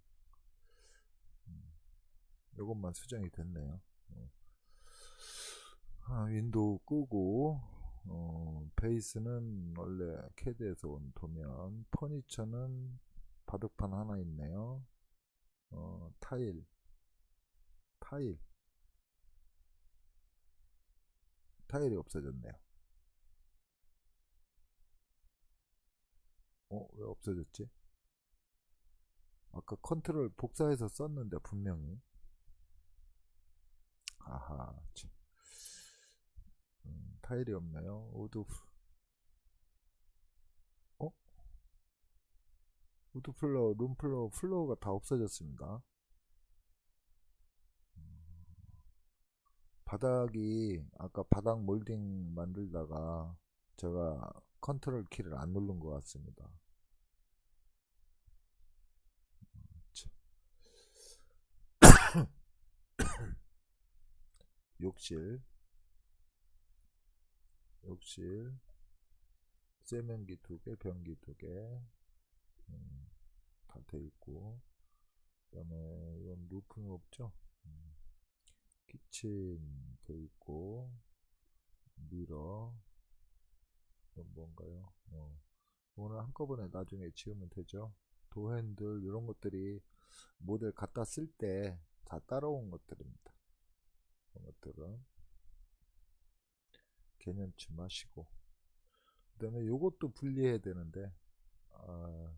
음, 요것만 수정이 됐네요. 어. 아, window 끄고 어, 베이스는 원래 캐드에서 온 도면 퍼니처는 바둑판 하나 있네요 어, 타일 타일 타일이 없어졌네요 어? 왜 없어졌지? 아까 컨트롤 복사해서 썼는데 분명히 아하 참. 음, 타일이 없나요? wood 어? wood floor, room floor, floor가 다 없어졌습니다. 바닥이 아까 바닥 몰딩 만들다가 제가 컨트롤 키를 안 누른 것 같습니다. 욕실 욕실 세면기 두 개, 변기 두 개, 음, 다돼 있고, 그 다음에 이건 roof는 없죠? 음, kitchen 돼 있고, mirror, 이건 뭔가요? 어, 오늘 한꺼번에 나중에 지우면 되죠? door handle, 이런 것들이 모델 갖다 쓸 때 다 따라온 것들입니다. 이런 것들은. 개념치 마시고 그 다음에 요것도 분리해야 되는데 아,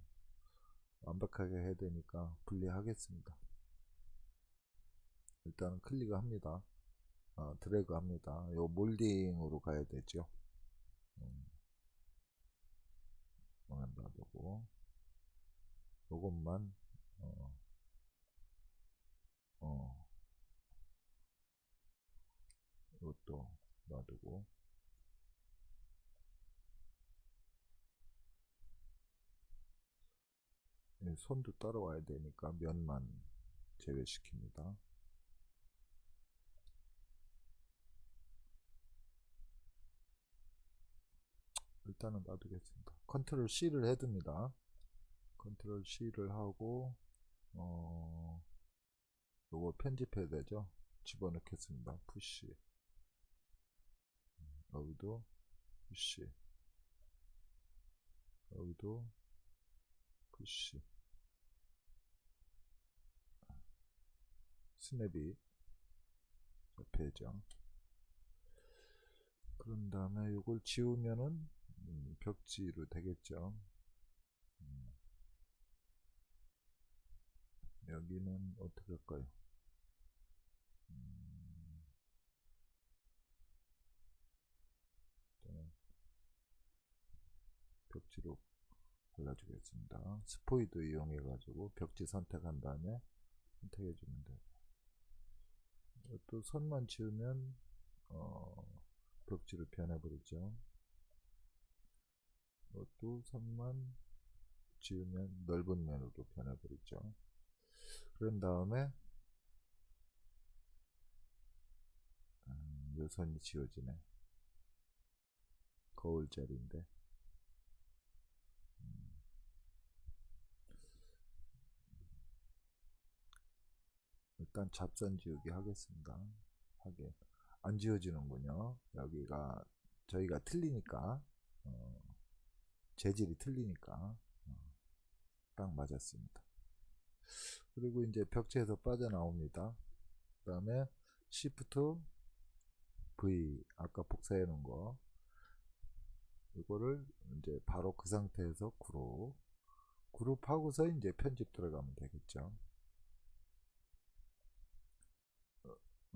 완벽하게 해야 되니까 분리하겠습니다. 일단은 클릭 합니다. 아, 드래그 합니다. 요 몰딩으로 가야 되죠? 음, 놔두고 요것만 어, 어, 이것도 놔두고 손도 따라와야 되니까 면만 제외시킵니다. 일단은 놔두겠습니다. 컨트롤 C를 해둡니다. 컨트롤 C를 하고 어 요거 편집해야 되죠. 집어넣겠습니다. push 여기도 push 여기도 push snap이 옆에죠 그런 다음에 이걸 지우면은 음, 벽지로 되겠죠. 음. 여기는 어떻게 할까요? 음. 벽지로 골라주겠습니다. 스포이드 이용해 가지고 벽지 선택한 다음에 선택해 주면 되고 또 선만 지우면 어, 벽지로 변해버리죠. 이것도 선만 지우면 넓은 면으로 변해버리죠. 그런 다음에 음, 이 선이 지워지네. 거울 자리인데 일단 잡선 지우기 하겠습니다. 하게 안 지워지는군요. 여기가 저희가 틀리니까 어, 재질이 틀리니까 어, 딱 맞았습니다. 그리고 이제 벽체에서 빠져나옵니다. 그 다음에 Shift V 아까 복사해 놓은 거 이거를 이제 바로 그 상태에서 그룹 그룹 하고서 이제 편집 들어가면 되겠죠.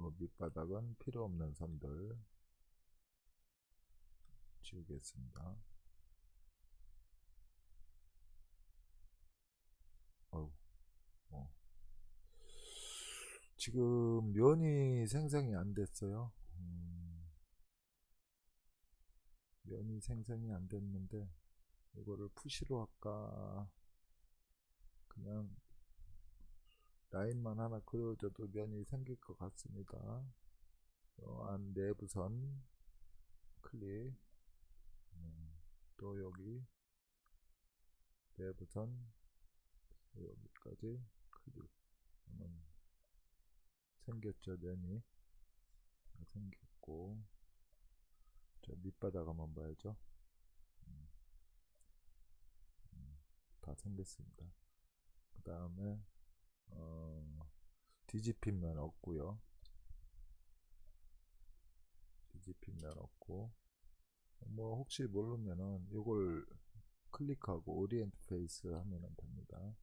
어, 밑바닥은 필요 없는 선들 지우겠습니다. 어우, 어. 지금 면이 생성이 안 됐어요. 음, 면이 생성이 안 됐는데 이거를 푸시로 할까 그냥 라인만 하나 그려줘도 면이 생길 것 같습니다. 안 내부선 클릭. 음, 또 여기 내부선 여기까지 클릭. 하면 생겼죠 면이. 생겼고. 자 밑바닥 한번 봐야죠. 음, 음, 다 생겼습니다. 그 다음에 어, 뒤집힌 면 없고요. 뒤집힌 면 없고. 뭐 혹시 모르면은 이걸 클릭하고 orient face 하면 됩니다.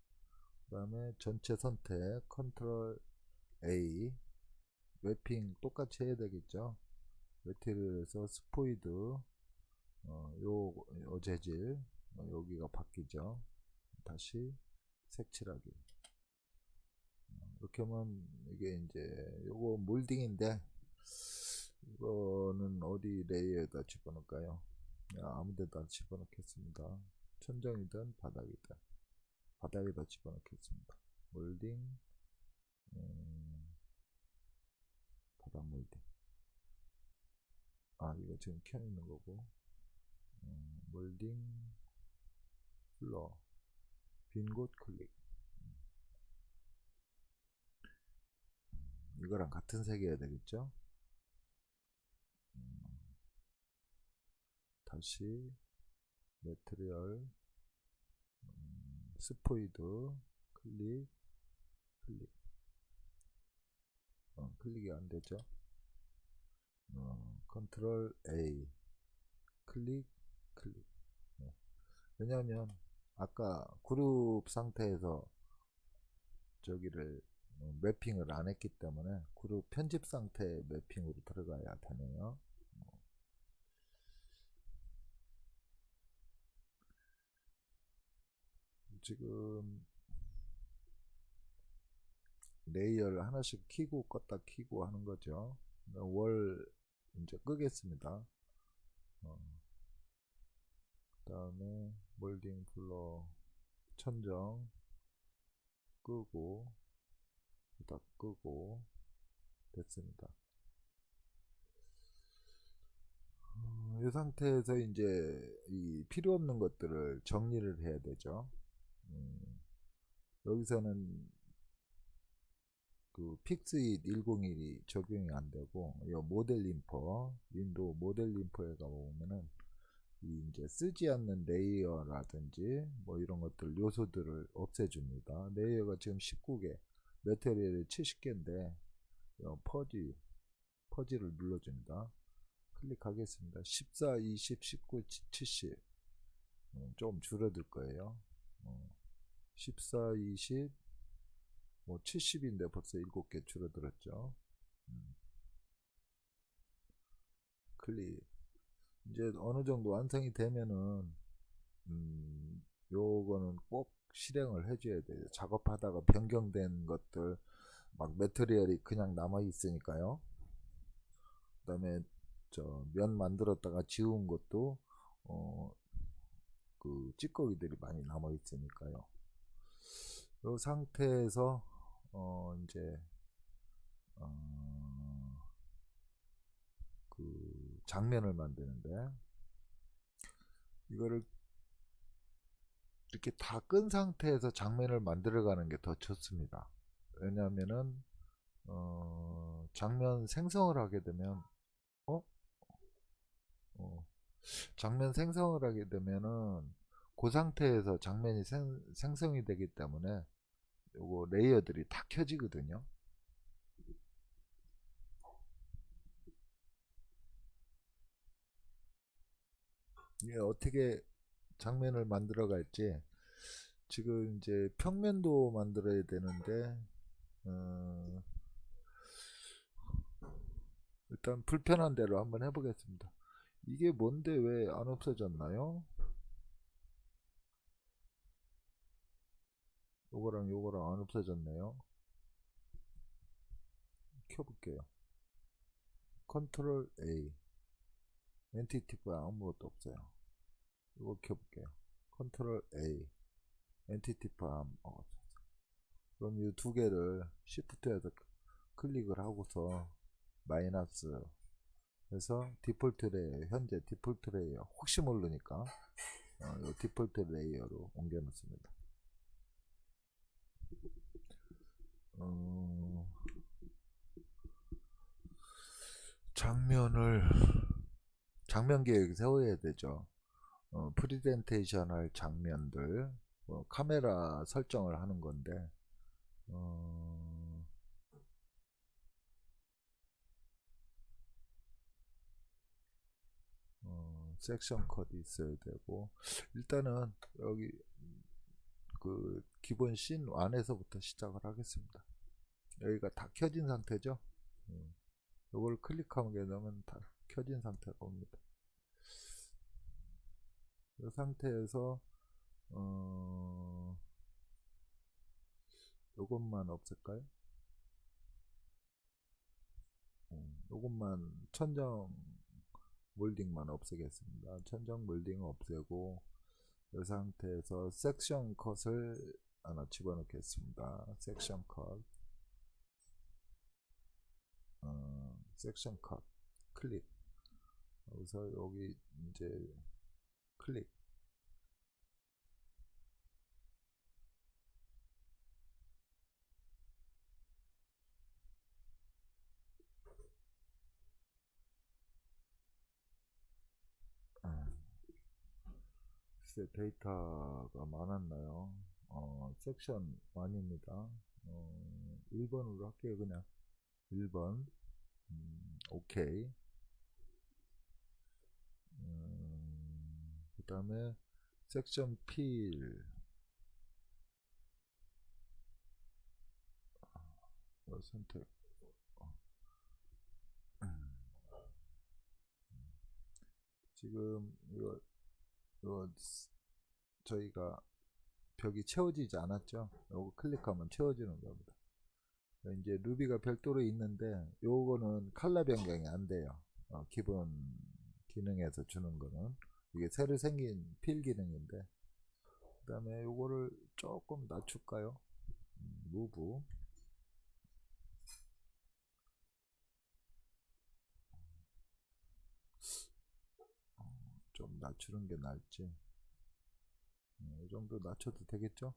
그 다음에 전체 선택 컨트롤 A. 맵핑 똑같이 해야 되겠죠? 매트리얼에서 스포이드 어, 요, 요 재질 어, 여기가 바뀌죠? 다시 색칠하기. 어, 이렇게 하면 이게 이제 요거 몰딩인데 이거는 어디 레이어에다 집어넣을까요? 네, 아무데다 집어넣겠습니다. 천정이든 바닥이든 바닥에다 집어넣겠습니다. 몰딩 음, 바닥 몰딩. 아 이거 지금 켜 있는 거고. 음, 몰딩 플러 빈 곳 클릭 이거랑 같은 색이어야 되겠죠? 음, 다시 material 음, 스포이드 클릭 클릭. 어, 클릭이 안되죠? 어, 컨트롤 A 클릭 클릭. 네. 왜냐하면 아까 그룹 상태에서 저기를 어, 매핑을 안 했기 때문에 그룹 편집 상태 매핑으로 들어가야 되네요. 지금 레이어를 하나씩 키고 껐다 키고 하는 거죠. wall 이제 끄겠습니다. 어. 그 다음에 몰딩 floor 천정 끄고 다 끄고 됐습니다. 어, 이 상태에서 이제 이 필요 없는 것들을 정리를 해야 되죠. 음, 여기서는 그 픽스잇 101이 적용이 안 되고 이 model info window model info에 가보면은 이 이제 쓰지 않는 layer라든지 뭐 이런 것들 요소들을 없애줍니다. layer가 지금 19개, material이 70개인데 퍼지 퍼지를 눌러줍니다. 클릭하겠습니다. 14, 20, 19, 70. 음, 좀 줄어들 거예요. 어, 14, 20, 뭐 70인데 벌써 7개 줄어들었죠. 음. 클릭. 이제 어느 정도 완성이 되면은 음, 요거는 꼭 실행을 해줘야 돼요. 작업하다가 변경된 것들 막 매트리얼이 그냥 남아 있으니까요. 그 다음에 저 면 만들었다가 지운 것도 어, 그 찌꺼기들이 많이 남아 있으니까요. 이 상태에서 어 이제 어, 그 장면을 만드는데 이거를 이렇게 다 끈 상태에서 장면을 만들어가는 게 더 좋습니다. 왜냐하면은 어, 장면 생성을 하게 되면 어? 어, 장면 생성을 하게 되면은 그 상태에서 장면이 생, 생성이 되기 때문에 요거 레이어들이 다 켜지거든요 어떻게 장면을 만들어 갈지 지금 이제 평면도 만들어야 되는데 어, 일단 불편한 대로 한번 해보겠습니다. 이게 뭔데 왜 안 없어졌나요? 요거랑 요거랑 안 없어졌네요. 켜볼게요. 컨트롤 A. 엔티티 가 아무것도 없어요. 이거 켜볼게요. control A entity info 어, 그럼 이 두 개를 shift에서 클릭을 하고서 마이너스 해서 default layer 현재 default layer 혹시 모르니까 어, 이 default layer로 옮겨 놓습니다. 어, 장면을 장면 계획 세워야 되죠. 어, 프리젠테이션 할 장면들 어, 카메라 설정을 하는 건데 어, 어, section cut 있어야 되고 일단은 여기 그 기본 씬 안에서부터 시작을 하겠습니다. 여기가 다 켜진 상태죠. 음, 이걸 클릭하게 되면 다 켜진 상태가 옵니다. 이 상태에서 어, 요것만 없을까요? 음, 요것만 천정 몰딩만 없애겠습니다. 천정 몰딩 없애고 이 상태에서 섹션 컷을 하나 집어넣겠습니다. 섹션 컷 어, 섹션 컷 클릭 여기서 여기 이제 클릭 글쎄 데이터가 많았나요? 어, 섹션 1입니다. 어, 1번으로 할게요, 그냥. 1번. 음, 오케이. 음, 그 다음에 섹션 필. 어, 선택. 어. 음. 지금 이거 이거 저희가 벽이 채워지지 않았죠. 요거 클릭하면 채워지는 겁니다. 이제 루비가 별도로 있는데 요거는 칼라 변경이 안 돼요. 어, 기본 기능에서 주는 거는 이게 새로 생긴 필 기능인데 그 다음에 요거를 조금 낮출까요? 음, 무브. 좀 낮추는 게 나을지? 네, 이 정도 낮춰도 되겠죠?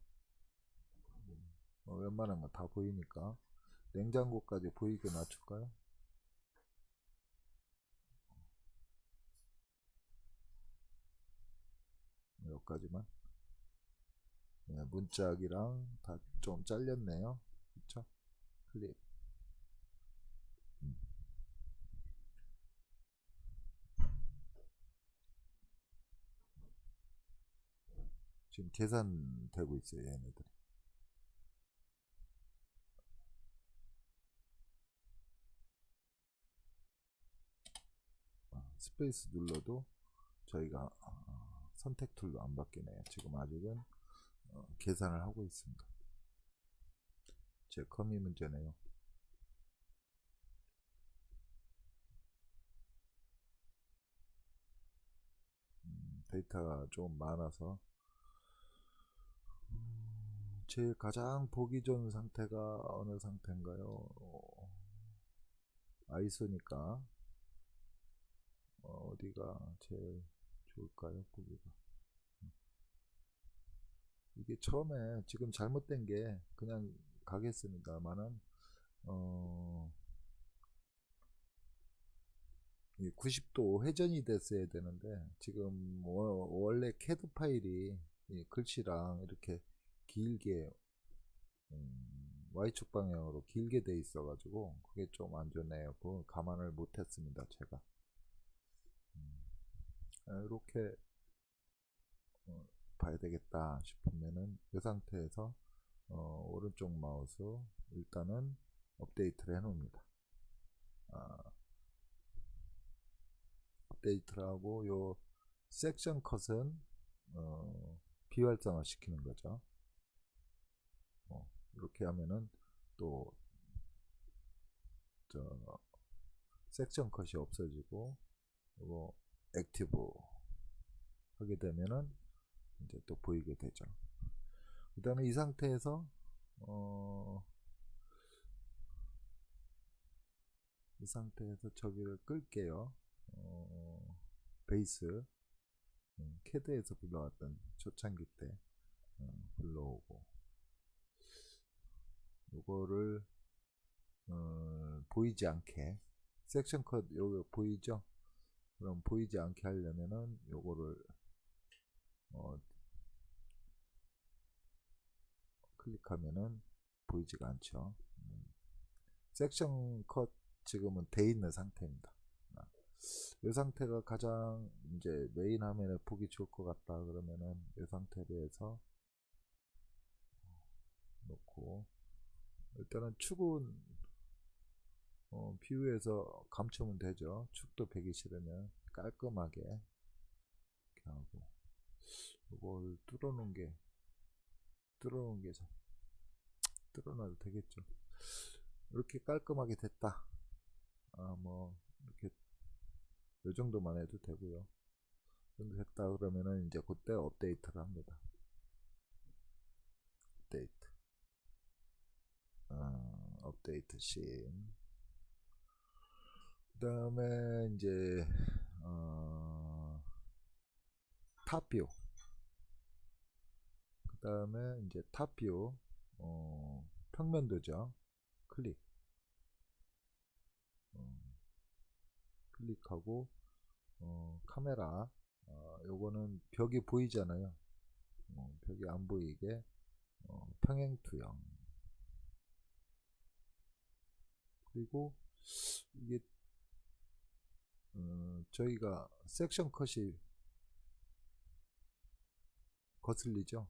어, 웬만한 거다 보이니까. 냉장고까지 보이게 낮출까요 여기까지만. 네, 문짝이랑 다 좀 잘렸네요. 그쵸? 클릭. 음. 지금 계산되고 있어요 얘네들 아, space 눌러도 저희가 어, 선택 tool도 안 바뀌네요 지금 아직은 어, 계산을 하고 있습니다. 제 컴이 문제네요. 음, 데이터가 좀 많아서 제일 가장 보기 좋은 상태가 어느 상태인가요? 아이소니까. 어, 디가 제일 좋을까요? 보기가 이게 처음에 지금 잘못된 게 그냥 가겠습니다만은 어, 90도 회전이 됐어야 되는데 지금 원래 캐드 파일이 글씨랑 이렇게 길게 음, Y축 방향으로 길게 돼 있어 가지고 그게 좀 안 좋네요 그 감안을 못 했습니다 제가 음, 이렇게 어, 봐야 되겠다 싶으면은 이 상태에서 어, 오른쪽 마우스 일단은 업데이트를 해 놓습니다. 아, 업데이트를 하고 요 섹션 컷은 어, 비활성화 시키는 거죠. 어, 이렇게 하면은 또 저 section cut이 없어지고 이거 active 하게 되면은 이제 또 보이게 되죠. 그 다음에 이 상태에서 어, 이 상태에서 저기를 끌게요. 어, 베이스 음, 캐드에서 불러왔던 초창기 때 어, 불러오고 요거를 어, 보이지 않게 섹션 컷 요거 보이죠? 그럼 보이지 않게 하려면은 요거를 어, 클릭하면은 보이지가 않죠. 음. 섹션 컷 지금은 돼 있는 상태입니다. 아, 이 상태가 가장 이제 메인 화면에 보기 좋을 것 같다 그러면은 이 상태로 해서 놓고 일단은 축은 어, 뷰에서 감추면 되죠. 축도 배기 싫으면 깔끔하게 이렇게 하고 이걸 뚫어놓은 게 뚫어놓은 게 뚫어놔도 되겠죠. 이렇게 깔끔하게 됐다. 아, 뭐, 이렇게, 요 정도만 해도 되고요. 정도 됐다 그러면은 이제 그때 업데이트를 합니다. 업데이트. 어, update scene. 그 다음에 이제, 어, top view. 그 다음에 이제 top view, 어, 평면도죠. 클릭. 어, 클릭하고 어, 카메라 어, 요거는 벽이 보이잖아요 어, 벽이 안 보이게 어, 평행 투영 그리고 이게 어, 저희가 섹션 컷이 거슬리죠?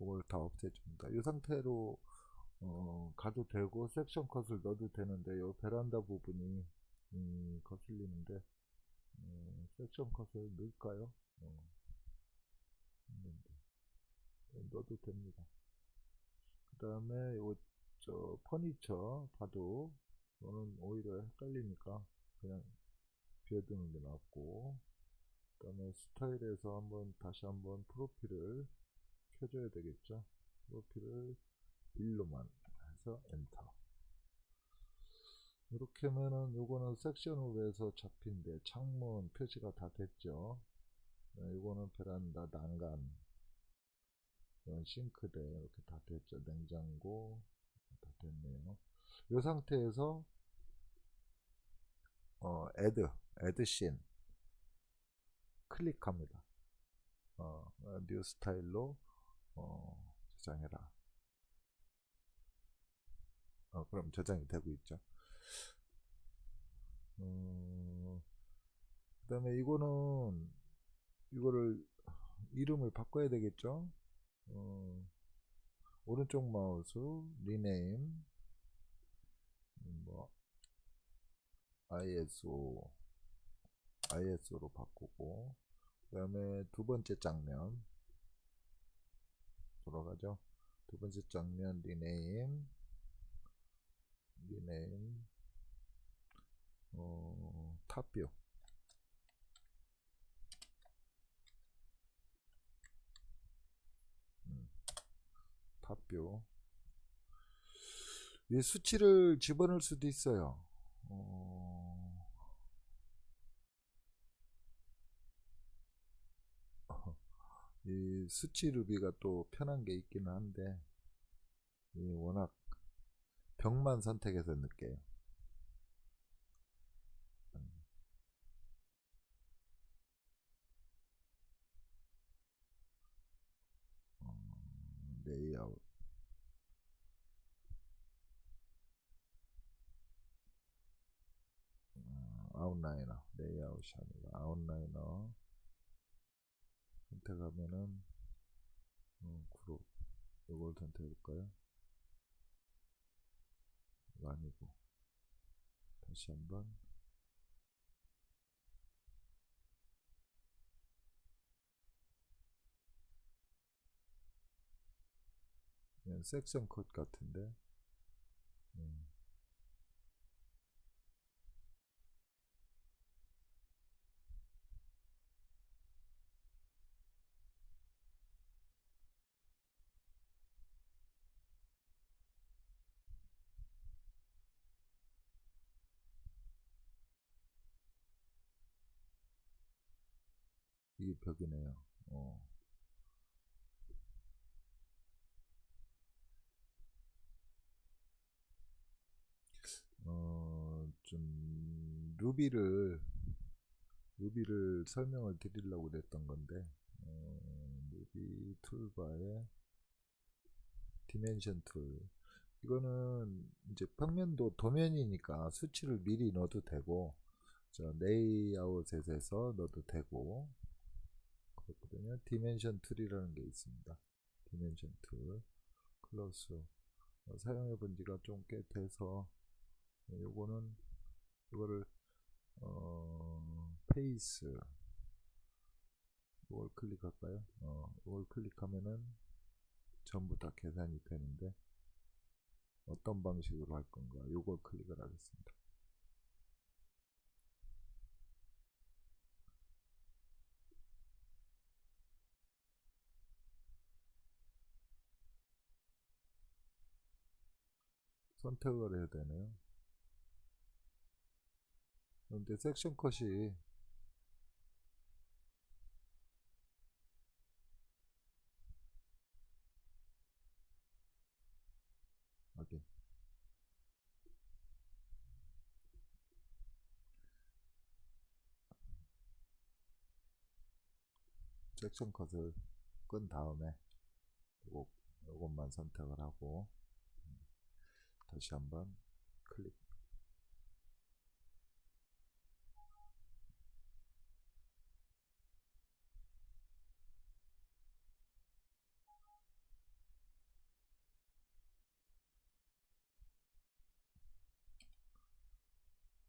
그걸 다 없애줍니다. 이 상태로 어, 가도 되고 섹션 컷을 넣어도 되는데 이 베란다 부분이 음, 거슬리는데 어, 섹션 컷을 넣을까요? 어, 네, 넣어도 됩니다. 그 다음에 요저 퍼니처 봐도 저는 오히려 헷갈리니까 그냥 비워두는 게 낫고 그 다음에 스타일에서 한번 다시 한번 프로필을 켜줘야 되겠죠? 프로필을 1로만 해서 엔터. 이렇게 하면은 요거는 섹션으로 해서 잡힌데 창문 표시가 다 됐죠? 네, 요거는 베란다 난간 이건 싱크대 이렇게 다 됐죠 냉장고 다 됐네요 이 상태에서 어, add scene 클릭합니다 어, new style로 어, 저장해라. 어, 그럼 저장이 되고 있죠. 어, 그 다음에 이거는 이거를 이름을 바꿔야 되겠죠. 어, 오른쪽 마우스 리네임 뭐 ISO ISO로 바꾸고 그 다음에 두 번째 장면 돌아가죠. 두 번째 장면 리네임 리네임 어, 탑뷰 탑뷰 이 수치를 집어넣을 수도 있어요. 어, 이 수치 루비가 또 편한 게 있기는 한데 이 워낙 벽만 선택해서 넣게요. 어, layout outliner 레이아웃이 아니라 outliner. 선택하면은 어, 그룹. 이걸 선택해 볼까요? 아니고. 다시 한번. 섹션 컷 같은데 벽이네요. 어. 어, 좀 Ruby를 Ruby를 설명을 드리려고 그랬던 건데 어, Ruby toolbar에 dimension tool 이거는 이제 평면도 도면이니까 수치를 미리 넣어도 되고 저 layout에서 넣어도 되고 그렇거든요. dimension tool이라는 게 있습니다. dimension tool close 어, 사용해 본 지가 좀 꽤 돼서 네, 요거는 이거를 어 face 이걸 클릭할까요? 어 이걸 클릭하면은 전부 다 계산이 되는데 어떤 방식으로 할 건가 요걸 클릭을 하겠습니다. 선택을 해야 되네요. 그런데 섹션 컷이 확인 섹션 컷을 끈 다음에 요것만 선택을 하고 다시 한번 클릭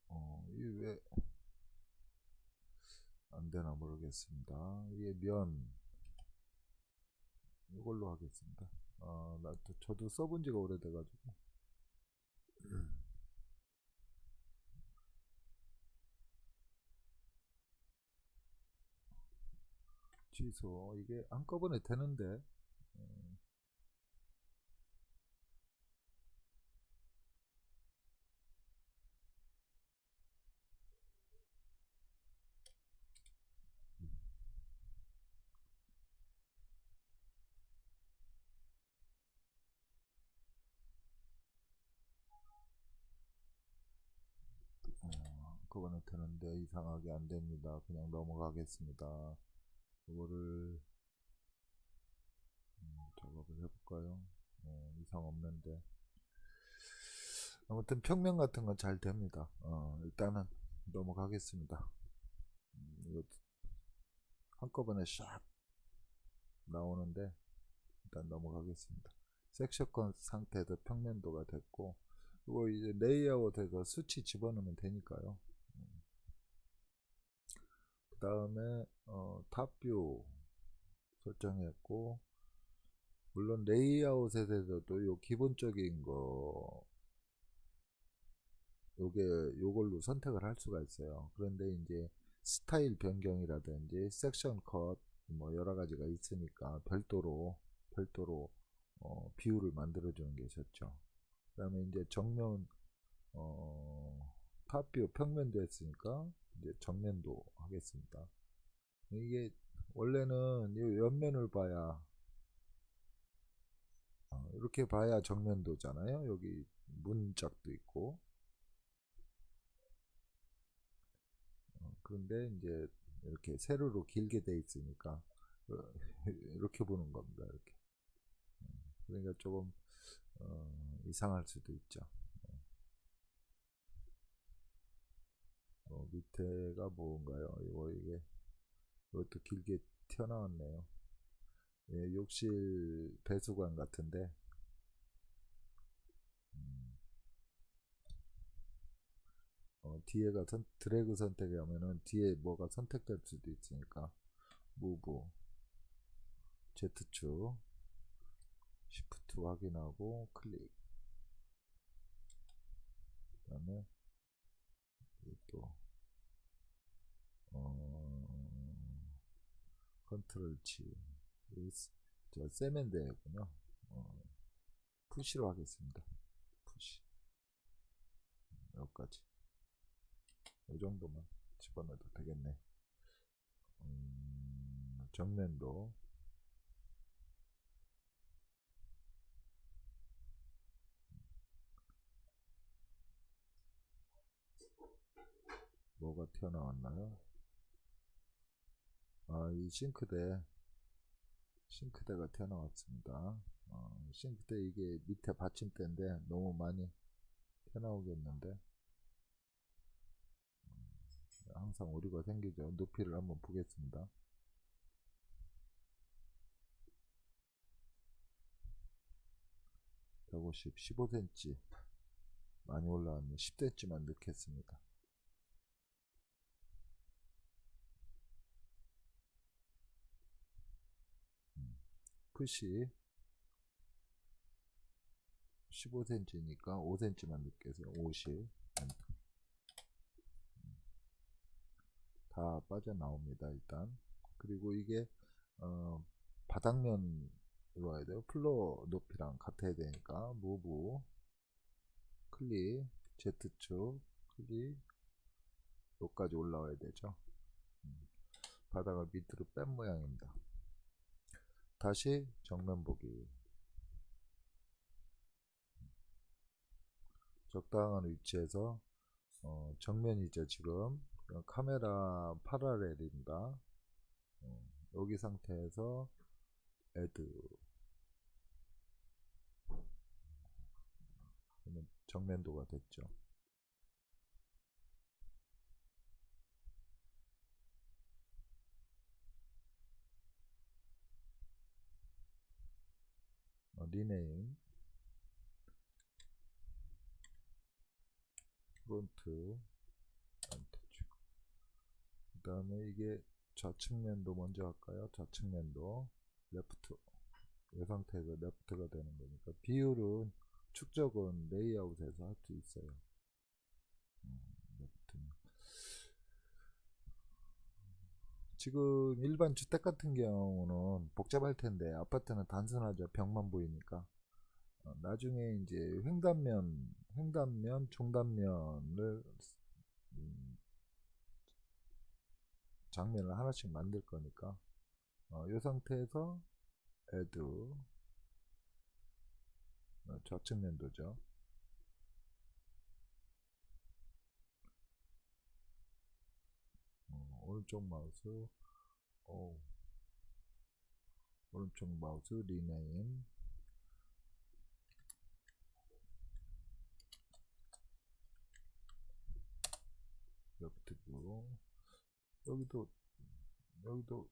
어, 이게 왜 안되나 모르겠습니다. 이게 면 이걸로 하겠습니다. 아, 나 저도 써본 지가 오래돼가지고 취소 이게 한꺼번에 되는데 음. 어, 한꺼번에 되는데 이상하게 안됩니다 그냥 넘어가겠습니다 이거를 음, 작업을 해볼까요? 어, 이상 없는데 아무튼 평면 같은 건 잘 됩니다. 어, 일단은 넘어가겠습니다. 음, 이거 한꺼번에 샥 나오는데 일단 넘어가겠습니다. 섹션건 상태도 평면도가 됐고 이거 이제 layout에서 수치 집어넣으면 되니까요. 다음에 어, top view 설정했고 물론 레이아웃에 대해서도 요 기본적인 거 요게 요걸로 선택을 할 수가 있어요. 그런데 이제 스타일 변경이라든지 section cut 뭐 여러 가지가 있으니까 별도로 별도로 어, 비율을 만들어 주는 게 좋죠. 그 다음에 이제 정면 어, 탑뷰 평면도 했으니까 이제 정면도 하겠습니다. 이게 원래는 이 옆면을 봐야 어, 이렇게 봐야 정면도잖아요. 여기 문짝도 있고 어, 그런데 이제 이렇게 세로로 길게 돼 있으니까 어, 이렇게 보는 겁니다. 이렇게 그러니까 조금 어, 이상할 수도 있죠. 어, 밑에가 뭔가요? 이거 이게 이것도 길게 튀어나왔네요. 예, 욕실 배수관 같은데 음. 어, 뒤에가 선, 드래그 선택하면은 뒤에 뭐가 선택될 수도 있으니까 move Z축 left 확인하고 클릭 그 다음에 또 어, 컨트롤 스- 저 세면대군요. 어, 푸시로 하겠습니다. 푸시. 여기까지. 이 정도만 집어넣어도 되겠네. 음, 정면도. 뭐가 튀어나왔나요? 아, 이 싱크대, 싱크대가 튀어나왔습니다. 어, 싱크대 이게 밑에 받침대인데 너무 많이 튀어나오겠는데 음, 항상 오류가 생기죠. 높이를 한번 보겠습니다. (150) (15cm) 많이 올라왔네 (10cm만) 넣겠습니다 push 15cm니까 5cm만 넣겠어요 50. 다 빠져나옵니다 일단. 그리고 이게 어, 바닥면으로 와야 돼요. floor 높이랑 같아야 되니까. move 클릭 Z축 클릭 여기까지 올라와야 되죠. 음, 바닥을 밑으로 뺀 모양입니다 다시 정면 보기. 적당한 위치에서 어, 정면이죠 지금 어, 카메라 파라렐입니다. 어, 여기 상태에서 애드. 정면도가 됐죠 어, rename. front 그 다음에 이게 좌측면도 먼저 할까요? 좌측면도 left 이 상태에서 left가 되는 거니까 비율은 축척은 레이아웃에서 할 수 있어요. 음, left는. 지금 일반 주택 같은 경우는 복잡할 텐데 아파트는 단순하죠. 벽만 보이니까. 어, 나중에 이제 횡단면 횡단면 중단면을 음, 장면을 하나씩 만들 거니까. 어, 이 상태에서 add 어, 좌측면도죠 어, 오른쪽 마우스. 오, 오른쪽 마우스 레프트 뷰 여기도 여기도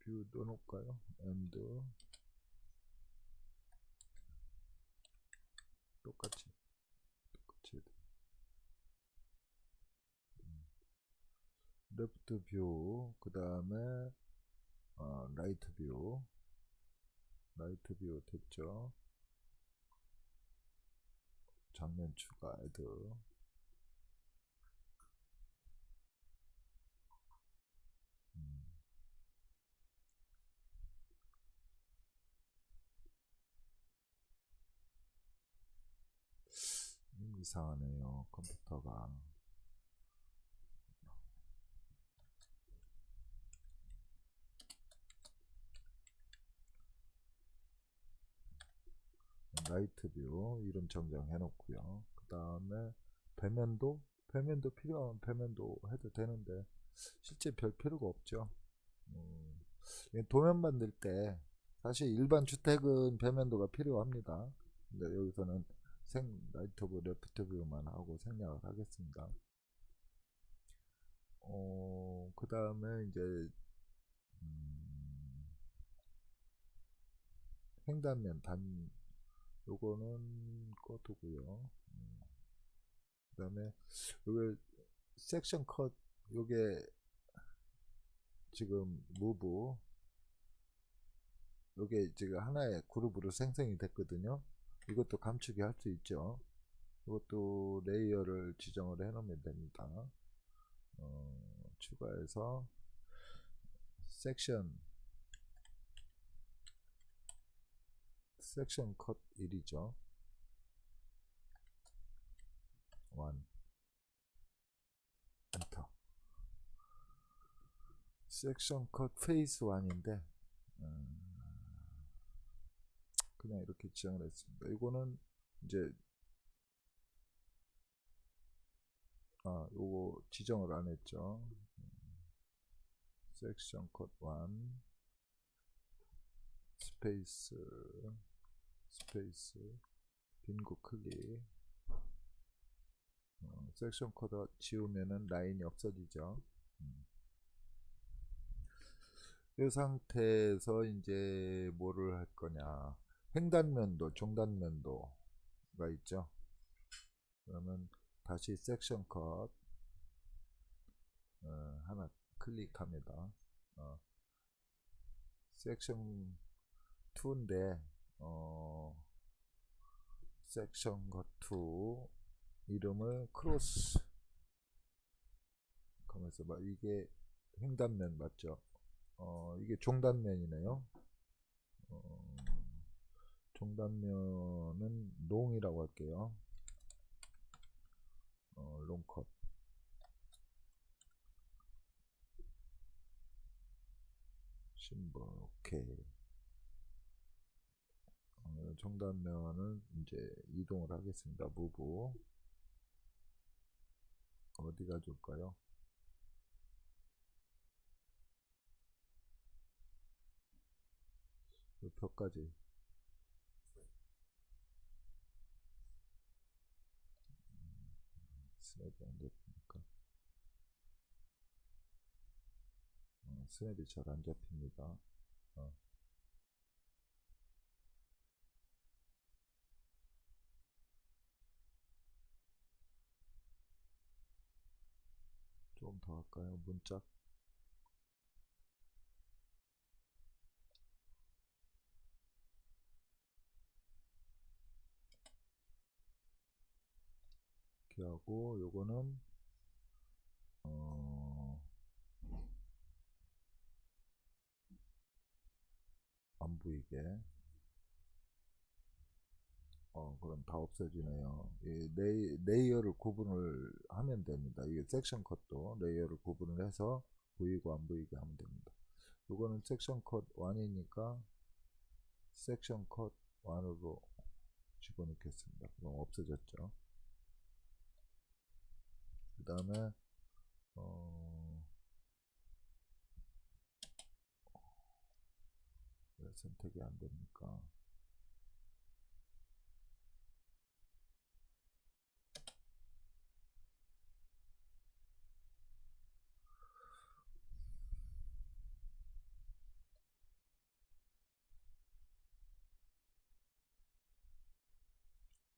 뷰 넣어놓을까요? 똑같이 똑같이 해야 돼. 음. 레프트 뷰, 그 다음에 어, 라이트 뷰, 라이트 뷰 됐죠? 장면 추가 애드 음. 음, 이상하네요 컴퓨터가 right view 이름 정정해 놓고요. 그 다음에 배면도 배면도 필요하면 배면도 해도 되는데 실제 별 필요가 없죠. 음, 도면 만들 때 사실 일반 주택은 배면도가 필요합니다. 근데 여기서는 생 right view left view만 하고 생략을 하겠습니다. 어, 그 다음에 이제 음, 횡단면 단 요거는 꺼두고요 음. 그 다음에 요게 section cut 요게 지금 move 이게 지금 하나의 그룹으로 생성이 됐거든요. 이것도 감추기 할 수 있죠. 이것도 layer를 지정을 해 놓으면 됩니다. 어, 추가해서 section section cut 1이죠. 1 엔터 section cut face 1인데 그냥 이렇게 지정을 했습니다. 이거는 이제 아 요거 지정을 안 했죠. section cut 1 space space 빈 곳 클릭 어, section cut 지우면은 라인이 없어지죠. 음. 이 상태에서 이제 뭐를 할 거냐 횡단면도 종단면도가 있죠. 그러면 다시 section cut 어, 하나 클릭합니다. 어, 섹션 2인데 어, section cut 2 이름을 cross 가면서 막 이게 횡단면 맞죠? 어, 이게 종단면이네요. 어, 종단면은 long이라고 할게요. 어, long cut. 심벌 오케이. 어, 종단면은 이제 이동을 하겠습니다. 무브 어디가 좋을까요? 이 벽까지 스냅이 안 잡히니까 어, 스냅이 잘 안 잡힙니다 어. 좀 더 할까요? 문짝 이렇게 하고 요거는 어, 안 보이게 어 그럼 다 없어지네요. 이 레이, layer를 구분을 하면 됩니다. 이게 section cut도 layer를 구분을 해서 보이고 안 보이게 하면 됩니다. 요거는 section cut 1이니까 section cut 1으로 집어넣겠습니다. 그럼 없어졌죠? 그 다음에 어... 왜 선택이 안 됩니까?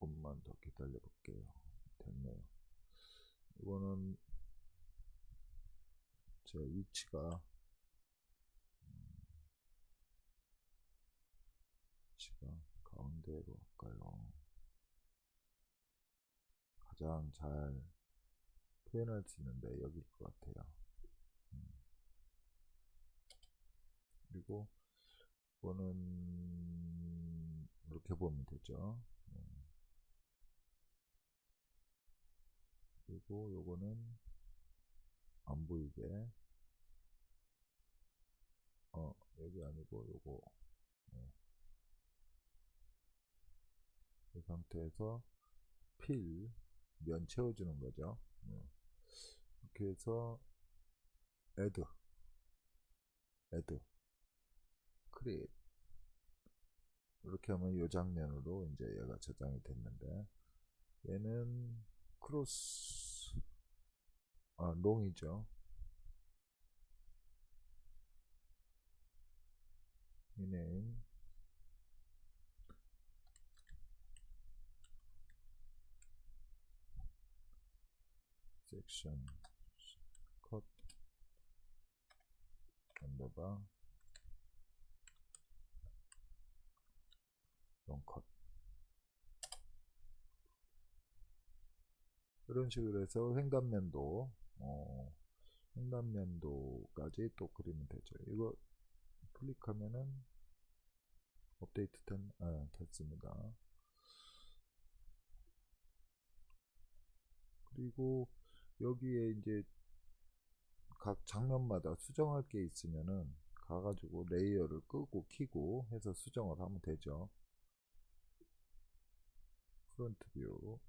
조금만 더 기다려 볼게요. 됐네요. 이거는 제 위치가 위치가 가운데로 할까요? 가장 잘 표현할 수 있는데 여기일 것 같아요. 음. 그리고 이거는 이렇게 보면 되죠. 네. 그리고 요거는 안 보이게 어 여기 아니고 요거 네. 이 상태에서 필 면 채워주는 거죠 네. 이렇게 해서 add add create 이렇게 하면 이 장면으로 이제 얘가 저장이 됐는데 얘는 크로스 아 롱이죠 이네임 section cut underbar cut. 이런 식으로 해서 횡단면도 어, 횡단면도까지 또 그리면 되죠. 이거 클릭하면은 업데이트 된, 아, 됐습니다. 그리고 여기에 이제 각 장면마다 수정할 게 있으면은 가가지고 layer를 끄고 키고 해서 수정을 하면 되죠. front view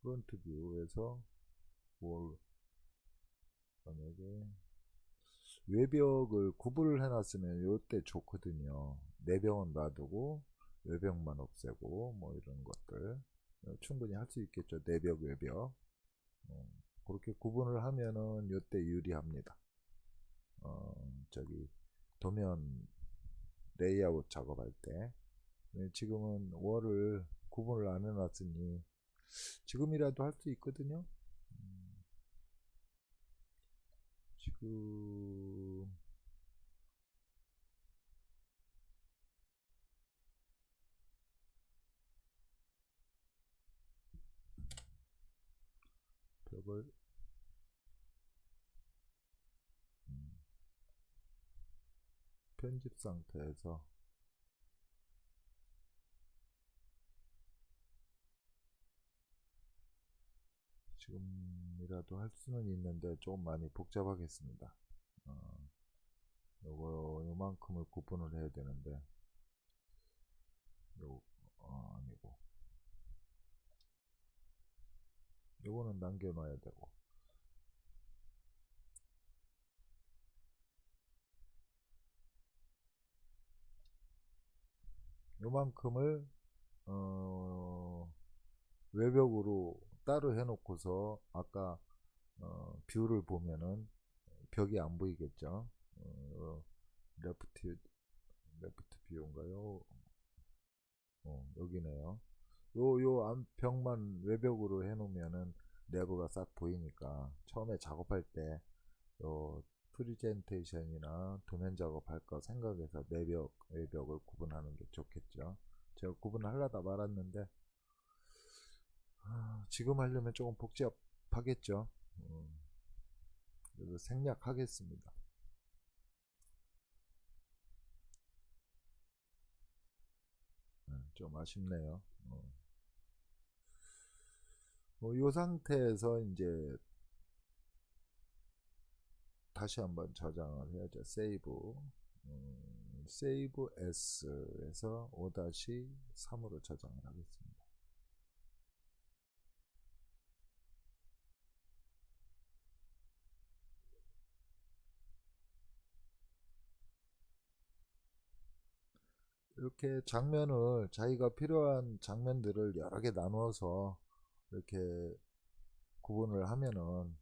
front view에서 뭘 만약에 외벽을 구분을 해놨으면 요때 좋거든요. 내벽은 놔두고 외벽만 없애고 뭐 이런 것들 충분히 할 수 있겠죠. 내벽 외벽 어, 그렇게 구분을 하면은 요때 유리합니다. 어, 저기 도면 레이아웃 작업할 때 네, 지금은 wall을 구분을 안 해놨으니 지금이라도 할 수 있거든요. 음, 지금 벽을 음, 편집 상태에서 지금 이라도 할 수는 있는데 좀 많이 복잡하겠습니다. 어, 요거 요만큼을 구분을 해야 되는데 요 어, 아니고 요거는 남겨 놔야 되고 요만큼을 어, 외벽으로 따로 해놓고서 아까 어, view를 보면은 벽이 안 보이겠죠? 어, left left view인가요? 어, 여기네요. 요, 요 안벽만 외벽으로 해놓으면은 내부가 싹 보이니까 처음에 작업할 때 요 프리젠테이션이나 도면 작업할 거 생각해서 내벽, 외벽을 구분하는 게 좋겠죠. 제가 구분하려다 말았는데 아, 지금 하려면 조금 복잡하겠죠. 음, 그래서 생략하겠습니다. 음, 좀 아쉽네요. 어. 뭐이 상태에서 이제 다시 한번 저장을 해야죠. 세이브. 음, 세이브 S에서 5-3으로 저장을 하겠습니다. 이렇게 장면을 자기가 필요한 장면들을 여러 개 나누어서 이렇게 구분을 하면은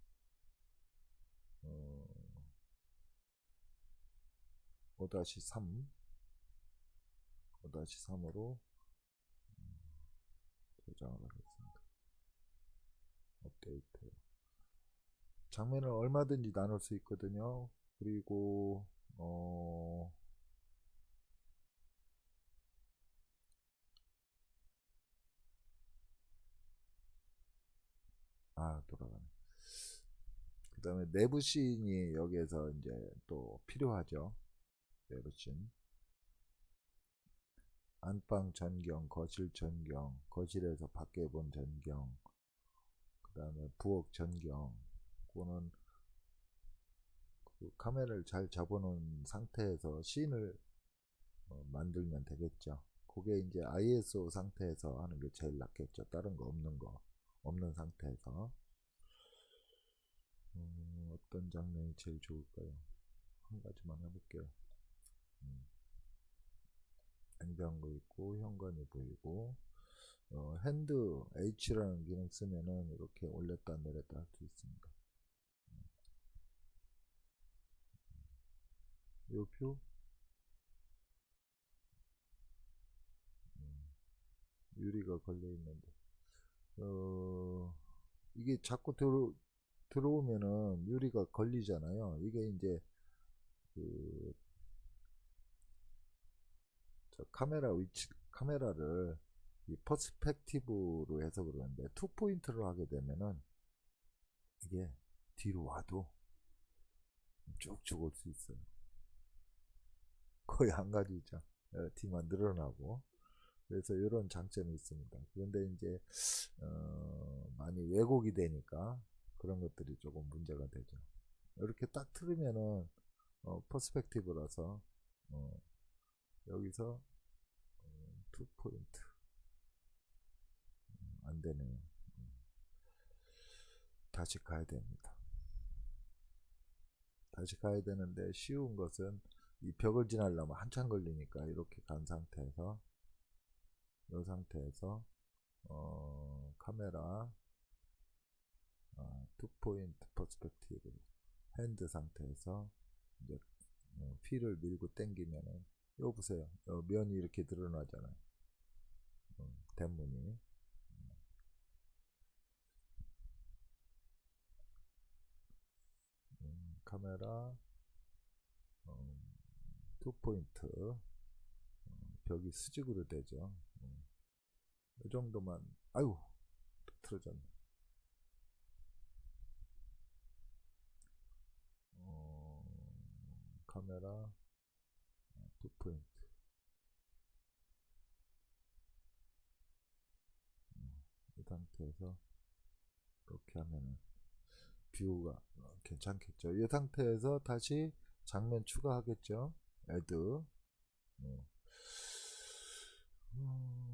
어, 5-3 5-3으로 저장을 하겠습니다. 업데이트 장면을 얼마든지 나눌 수 있거든요. 그리고 어, 아 돌아가네. 그 다음에 내부 씬이 여기에서 이제 또 필요하죠. 내부 씬. 안방 전경, 거실 전경, 거실에서 밖에 본 전경, 그 다음에 부엌 전경. 그거는 그 카메라를 잘 잡아놓은 상태에서 씬을 어, 만들면 되겠죠. 그게 이제 ISO 상태에서 하는 게 제일 낫겠죠. 다른 거 없는 거. 없는 상태에서 음, 어떤 장면이 제일 좋을까요? 한 가지만 해볼게요. 음. 냉장고 있고 현관이 보이고 어, 핸드 H라는 기능 쓰면은 이렇게 올렸다 내렸다 할 수 있습니다. 요표 음, 유리가 걸려 있는데 어, 이게 자꾸 들어, 들어오면은 유리가 걸리잖아요. 이게 이제 그 카메라 위치 카메라를 이 perspective로 해서 그러는데 two point로 하게 되면은 이게 뒤로 와도 쭉쭉 올 수 있어요. 거의 한 가지죠. 어, 뒤만 늘어나고 그래서 이런 장점이 있습니다. 그런데 이제 어, 많이 왜곡이 되니까 그런 것들이 조금 문제가 되죠. 이렇게 딱 틀으면은 어, perspective라서 어, 여기서 어, two point 음, 안 되네요. 음. 다시 가야 됩니다. 다시 가야 되는데 쉬운 것은 이 벽을 지나려면 한참 걸리니까 이렇게 간 상태에서 이 상태에서 어, 카메라 아, two point perspective hand 상태에서 이제 어, 휠을 밀고 당기면은 요 보세요. 어, 면이 이렇게 드러나잖아요. 어, 대문이. 음, 카메라 어, two point 어, 벽이 수직으로 되죠. 어, 이 정도만. 아유 틀어졌네. 어, 카메라 two point. 음, 이 상태에서 이렇게 하면은 view가 어, 괜찮겠죠. 이 상태에서 다시 장면 추가하겠죠. add. 어. 음,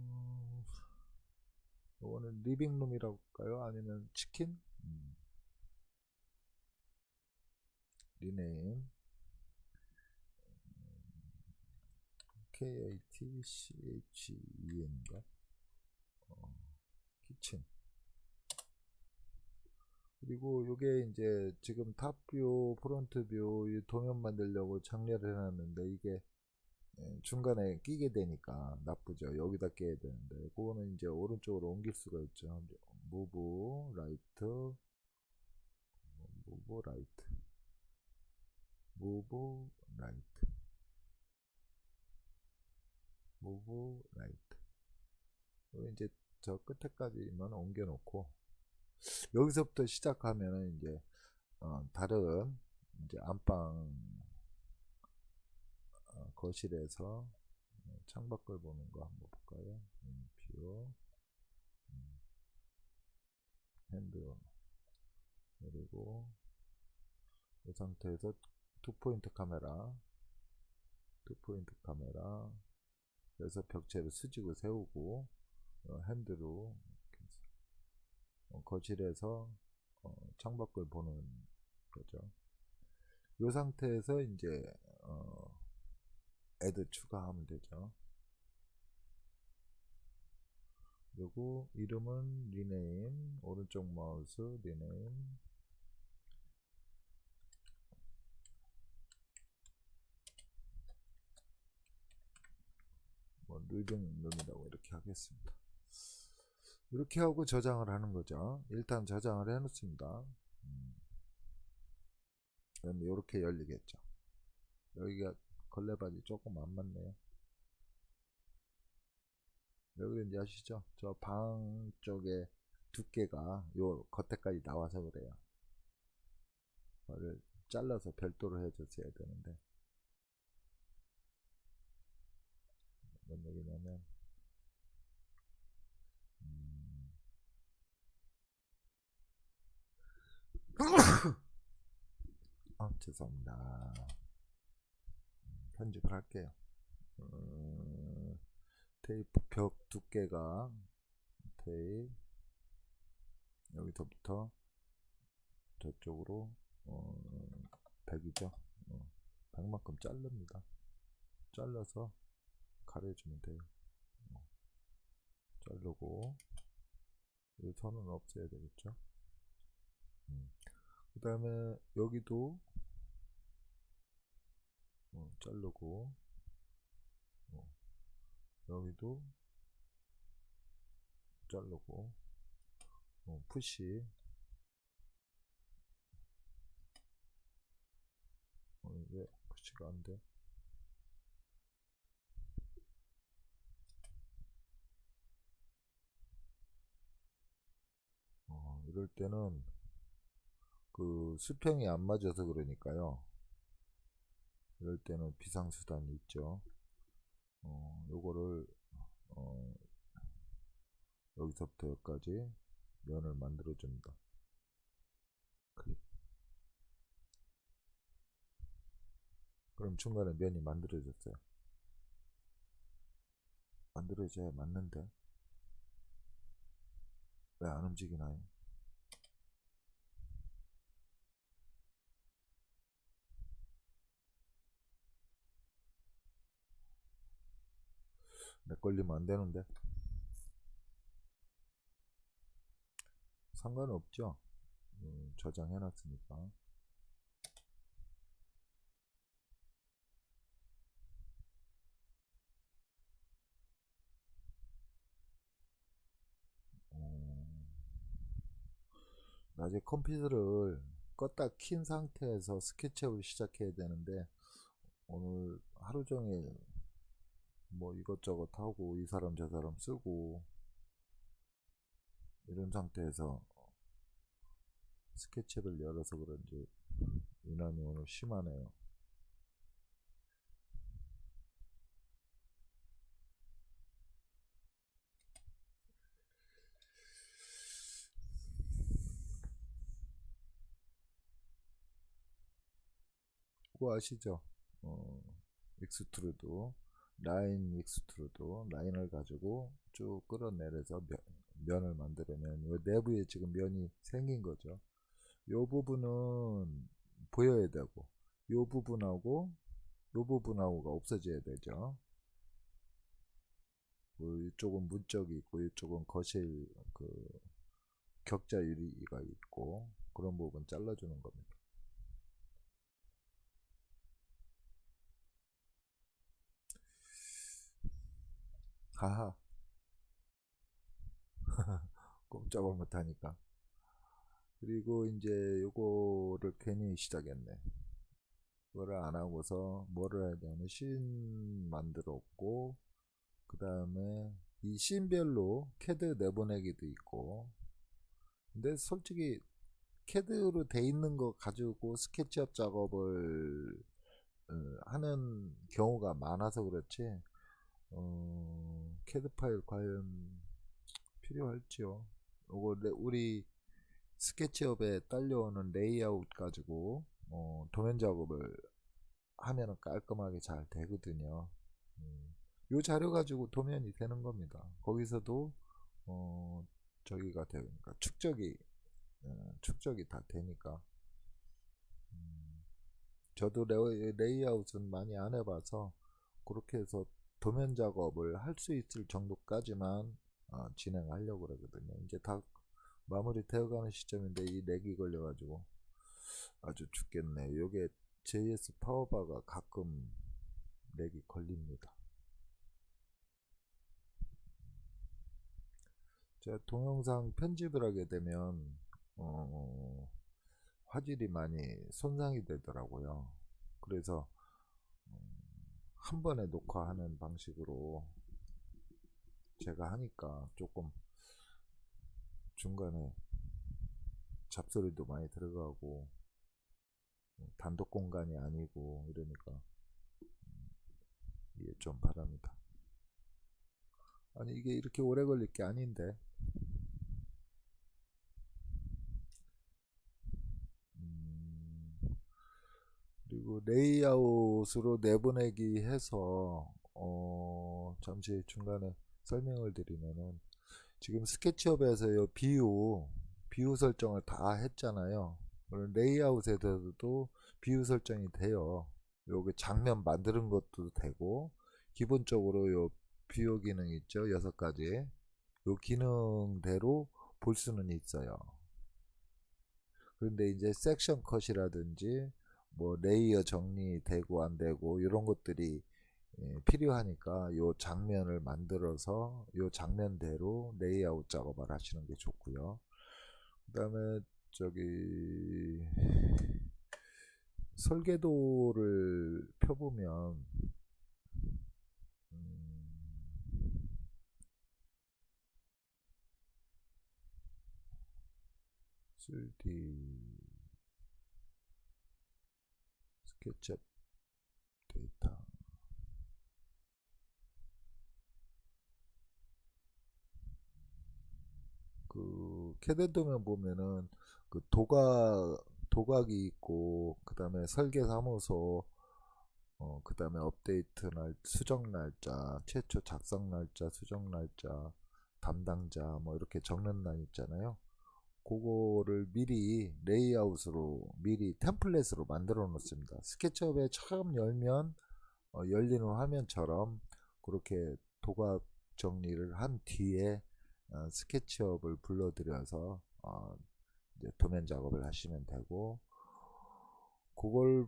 이거는 living room이라고 할까요? 아니면 치킨? 음. rename. K-A-T-C-H-E-N인가? 어, kitchen. 그리고 요게 이제 지금 top view front view 이 도면 만들려고 정렬을 해놨는데 이게 예, 중간에 끼게 되니까 나쁘죠. 여기다 끼야 되는데. 그거는 이제 오른쪽으로 옮길 수가 있죠. move right. move right. move right. move right. 이제 저 끝에까지만 옮겨 놓고 여기서부터 시작하면은 이제 어, 다른 이제 안방 어, 거실에서 창밖을 보는 거 한번 볼까요? 음, view 음, hand 그리고 이 상태에서 two point 카메라 two point 카메라 그래서 벽체를 수직을 세우고 어, hand로 어, 거실에서 어, 창밖을 보는 거죠. 이 상태에서 이제 어, add 추가하면 되죠. 그리고 이름은 rename 오른쪽 마우스 rename 뭐 living room이라고 이렇게 하겠습니다. 이렇게 하고 저장을 하는 거죠. 일단 저장을 해 놓습니다. 음. 그럼 이렇게 열리겠죠. 여기가 걸레바지 조금 안 맞네요. 여기 이제 아시죠? 저 방 쪽에 두께가 요 겉에까지 나와서 그래요. 그걸 잘라서 별도로 해줬어야 되는데. 뭔 얘기냐면, 음, 아, 죄송합니다. 편집을 할게요. 음, 테이프 벽 두께가 테이프 여기서부터 저쪽으로 어, 100이죠. 어, 100만큼 자릅니다. 잘라서 가려주면 돼요. 어, 자르고 이 선은 없애야 되겠죠. 음. 그 다음에 여기도 어, 자르고 어, 여기도 자르고 어, 푸시. 어, 왜 푸시가 안돼. 어, 이럴 때는 그 수평이 안 맞아서 그러니까요. 이럴 때는 비상수단이 있죠. 어, 요거를 어, 여기서부터 여기까지 면을 만들어 줍니다. 클릭. 그럼 중간에 면이 만들어졌어요. 만들어져야 맞는데 왜 안 움직이나요? 내 걸리면 안 되는데. 상관없죠. 음, 저장해 놨으니까. 음, 낮에 컴퓨터를 껐다 킨 상태에서 스케치업을 시작해야 되는데 오늘 하루 종일 뭐 이것저것 하고 이 사람 저 사람 쓰고 이런 상태에서 스케치업을 열어서 그런지 유난히 오늘 심하네요. 그거 아시죠? 어, extrude line extrude 라인을 가지고 쭉 끌어내려서 면, 면을 만들면 요 내부에 지금 면이 생긴 거죠. 요 부분은 보여야 되고 요 부분하고 요 부분하고가 없어져야 되죠. 그 이쪽은 문짝이 있고 이쪽은 거실 그 격자 유리가 있고 그런 부분 잘라주는 겁니다. 하하. 꼼짝을 못하니까. 그리고 이제 요거를 괜히 시작했네. 그거를 안 하고서 뭐를 되냐면 씬 만들었고 그 다음에 이 scene별로 캐드 내보내기도 있고. 근데 솔직히 캐드로 돼 있는 거 가지고 스케치업 작업을 어, 하는 경우가 많아서 그렇지 어, 캐드 파일 과연 필요할지요? 요거 우리 스케치업에 딸려오는 레이아웃 가지고 어, 도면 작업을 하면 깔끔하게 잘 되거든요. 음, 요 자료 가지고 도면이 되는 겁니다. 거기서도 어, 저기가 되니까 축척이 어, 축척이 다 되니까. 음, 저도 레이, 레이아웃은 많이 안 해봐서 그렇게 해서 도면 작업을 할 수 있을 정도까지만 어, 진행하려고 그러거든요. 이제 다 마무리 되어가는 시점인데 이 lag이 걸려가지고 아주 죽겠네. 요게 JS 파워바가 가끔 lag이 걸립니다. 제가 동영상 편집을 하게 되면 어, 화질이 많이 손상이 되더라고요. 그래서 한 번에 녹화하는 방식으로 제가 하니까 조금 중간에 잡소리도 많이 들어가고 단독 공간이 아니고 이러니까 이해 좀 바랍니다. 아니 이게 이렇게 오래 걸릴 게 아닌데 그리고 레이아웃으로 내보내기 해서 어 잠시 중간에 설명을 드리면은 지금 스케치업에서 요 비유 비유 설정을 다 했잖아요. 레이아웃에서도 비유 설정이 돼요. 요게 장면 만드는 것도 되고 기본적으로 요 view 기능 있죠 여섯 가지. 요 기능대로 볼 수는 있어요. 그런데 이제 section cut이라든지 뭐 layer 정리되고 안 되고 이런 것들이 예, 필요하니까 요 장면을 만들어서 요 장면대로 레이아웃 작업을 하시는 게 좋고요. 그 다음에 저기 설계도를 펴보면 음 3D 스케치업 데이터. 그 캐드 도면 보면은 그 도각 도각이 있고 그 다음에 설계 사무소 어, 그 다음에 업데이트 날 수정 날짜 최초 작성 날짜 수정 날짜 담당자 뭐 이렇게 적는 날 있잖아요 그거를 미리 레이아웃으로 미리 템플릿으로 만들어 놓습니다 스케치업에 처음 열면 어, 열리는 화면처럼 그렇게 도각 정리를 한 뒤에 어, SketchUp을 불러들여서 어, 이제 도면 작업을 하시면 되고 그걸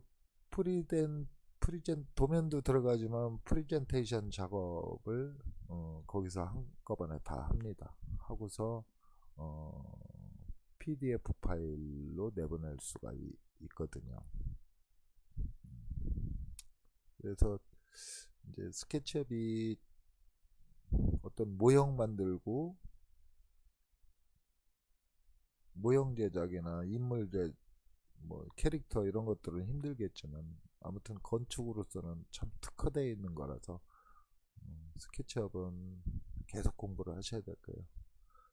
프리덴 프리젠 도면도 들어가지만 프리젠테이션 작업을 어, 거기서 한꺼번에 다 합니다. 하고서 어, PDF 파일로 내보낼 수가 이, 있거든요. 그래서 이제 스케치업이 어떤 모형 만들고 모형 제작이나 인물 제, 뭐 캐릭터 이런 것들은 힘들겠지만 아무튼 건축으로서는 참 특화되어 있는 거라서 음, 스케치업은 계속 공부를 하셔야 될 거예요.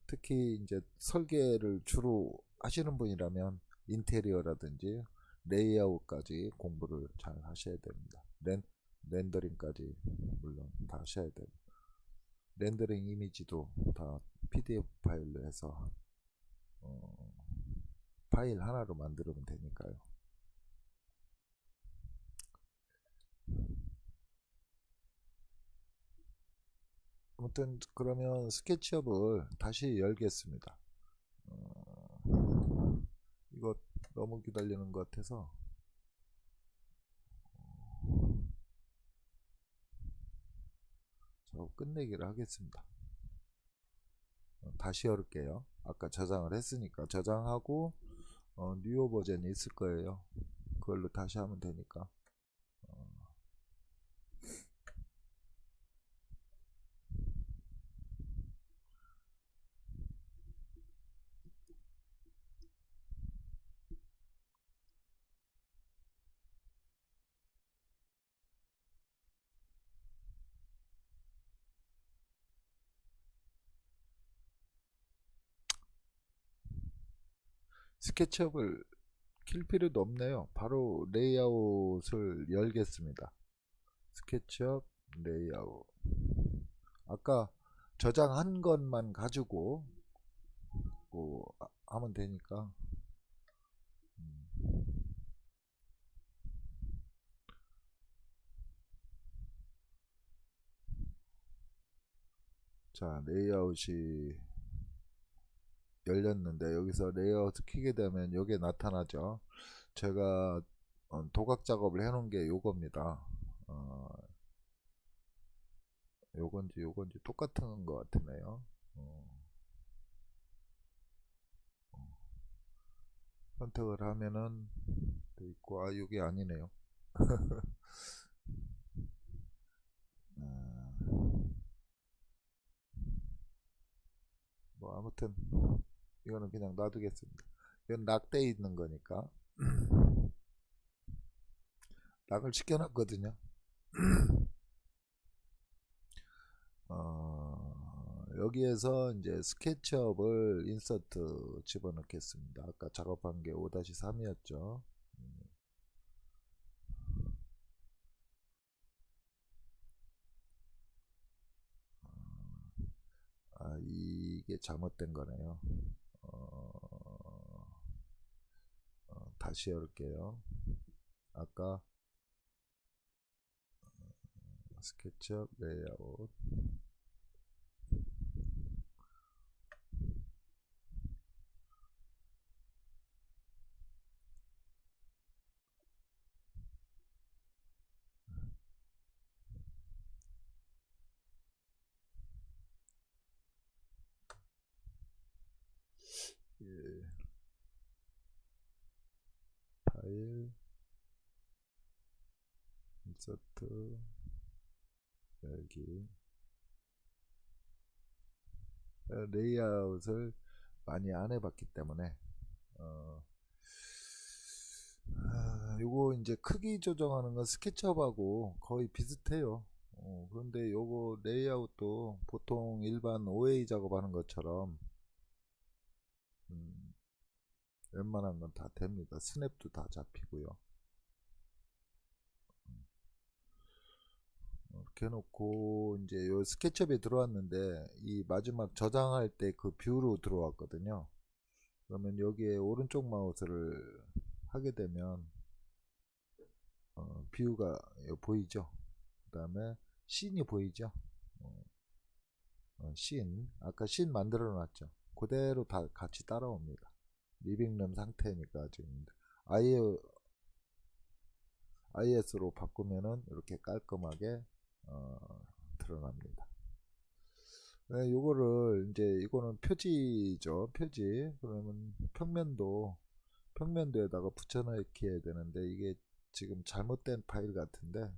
특히 이제 설계를 주로 하시는 분이라면 인테리어라든지 레이아웃까지 공부를 잘 하셔야 됩니다. 렌, 렌더링까지 물론 다 하셔야 되고 렌더링 이미지도 다 PDF 파일로 해서 어, 파일 하나로 만들면 되니까요. 아무튼 그러면 스케치업을 다시 열겠습니다. 어, 이거 너무 기다리는 것 같아서 저 끝내기를 하겠습니다. 어, 다시 열을게요. 아까 저장을 했으니까 저장하고 어, 뉴어 버전이 있을 거예요. 그걸로 다시 하면 되니까. SketchUp을 킬 필요도 없네요. 바로 레이아웃을 열겠습니다. SketchUp 레이아웃. 아까 저장한 것만 가지고 뭐 하면 되니까. 자, 레이아웃이 열렸는데 여기서 레이아웃 키게 되면 여기에 나타나죠 제가 어, 도각 작업을 해 놓은 게 요겁니다 어, 요건지 요건지 똑같은 것 같으네요 어. 어. 선택을 하면은 돼 있고 아 이게 아니네요 아. 뭐 아무튼 이거는 그냥 놔두겠습니다. 이건 락돼 있는 거니까 락을 시켜놨거든요. 어, 여기에서 이제 스케치업을 인서트 집어넣겠습니다. 아까 작업한 게 5-3이었죠. 아, 이게 잘못된 거네요. 어, 어, 다시 열게요. 아까 어, 스케치업 레이아웃 예. 파일 insert 열기 레이아웃을 많이 안 해봤기 때문에 어, 아, 요거 이제 크기 조정하는 건 SketchUp하고 거의 비슷해요. 어, 그런데 요거 레이아웃도 보통 일반 OA 작업하는 것처럼 음, 웬만한 건 다 됩니다. snap도 다 잡히고요. 이렇게 해놓고 이제 요 SketchUp에 들어왔는데 이 마지막 저장할 때 그 view로 들어왔거든요. 그러면 여기에 오른쪽 마우스를 하게 되면 어, view가 보이죠. 그 다음에 scene이 보이죠. 어, 어, 씬 아까 씬 만들어 놨죠. 그대로 다 같이 따라옵니다. 리빙룸 상태니까 지금 아예 IS로 바꾸면은 이렇게 깔끔하게 어, 드러납니다. 네, 요거를 이제 이거는 표지죠. 표지. 그러면 평면도 평면도에다가 붙여넣기 되는데 이게 지금 잘못된 파일 같은데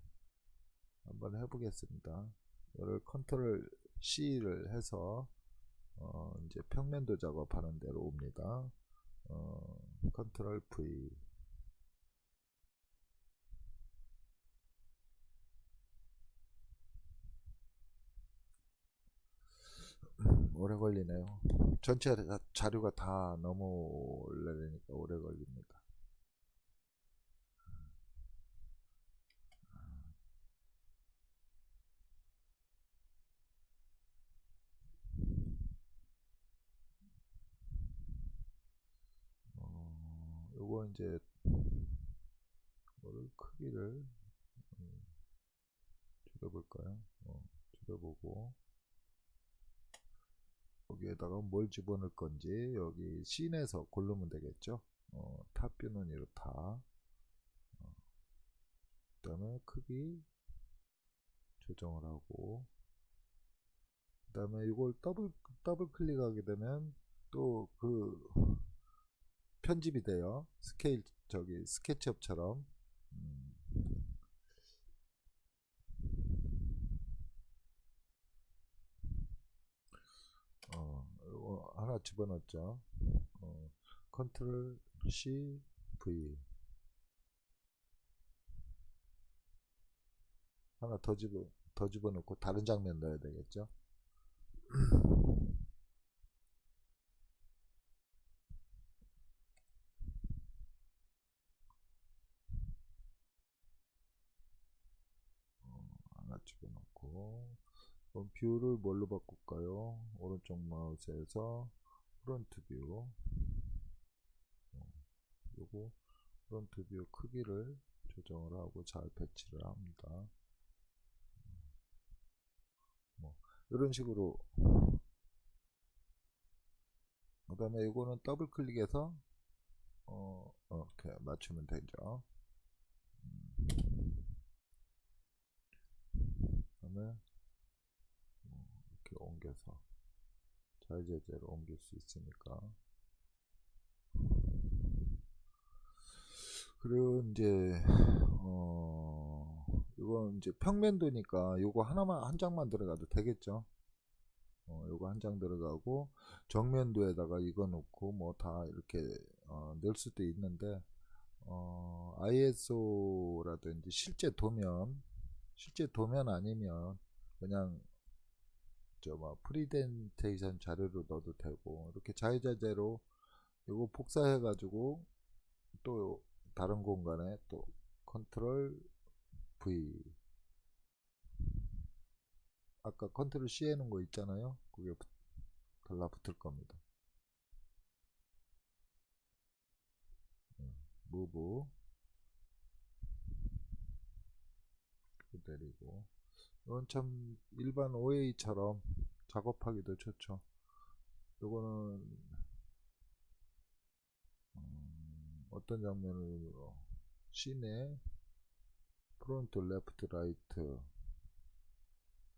한번 해보겠습니다. 이를 control C를 해서 어, 이제 평면도 작업하는 대로 옵니다. 어, control V 오래 걸리네요. 전체 자- 자료가 다 넘어오려니까 오래 걸립니다. 어, 요거 이제 뭐를 크기를 음, 줄여볼까요? 어, 줄여보고 여기에다가 뭘 집어넣을 건지 여기 scene에서 고르면 되겠죠. 어, top view는 이렇다. 어, 그 다음에 크기 조정을 하고 그 다음에 이걸 더블 더블 클릭하게 되면 또 그 편집이 돼요. 스케일 저기 SketchUp처럼 음. 어, 이거 하나 집어넣었죠. 어, control C V 하나 더 집어 더 집어넣고 다른 장면 넣어야 되겠죠. 어, 하나 집어넣고 그럼 view를 뭘로 바꿀까요? 오른쪽 마우스에서 front view 어, 요거 front view 크기를 조정을 하고 잘 배치를 합니다. 뭐 이런 식으로 그 다음에 이거는 더블 클릭해서 어, 이렇게 맞추면 되죠. 그 다음에 이렇게 옮겨서 자유자재로 옮길 수 있으니까. 그리고 이제 어 이건 이제 평면도니까 요거 하나만 한 장만 들어가도 되겠죠? 어 요거 한 장 들어가고 정면도에다가 이거 놓고 뭐 다 이렇게 어 넣을 수도 있는데 어 ISO라든지 실제 도면 실제 도면 아니면 그냥 저뭐 프리젠테이션 자료로 넣어도 되고 이렇게 자유자재로 이거 복사해 가지고 또 다른 공간에 또 Control V. 아까 Control C 해놓은 거 있잖아요. 그게 달라붙을 겁니다. move. 내리고 이건 참 일반 OA처럼 작업하기도 좋죠. 요거는 음, 어떤 장면으로? scene에 front left right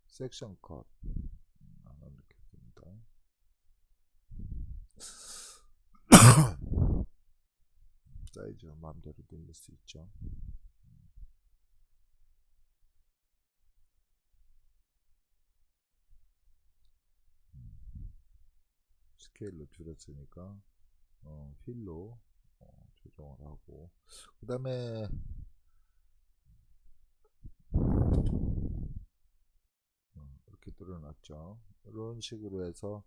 section cut. 안 넣겠습니다. 사이즈 마음대로 늘릴 수 있죠 스케일로 줄였으니까 어, 필로 어, 조정을 하고. 그 다음에 어, 이렇게 뚫어놨죠. 이런 식으로 해서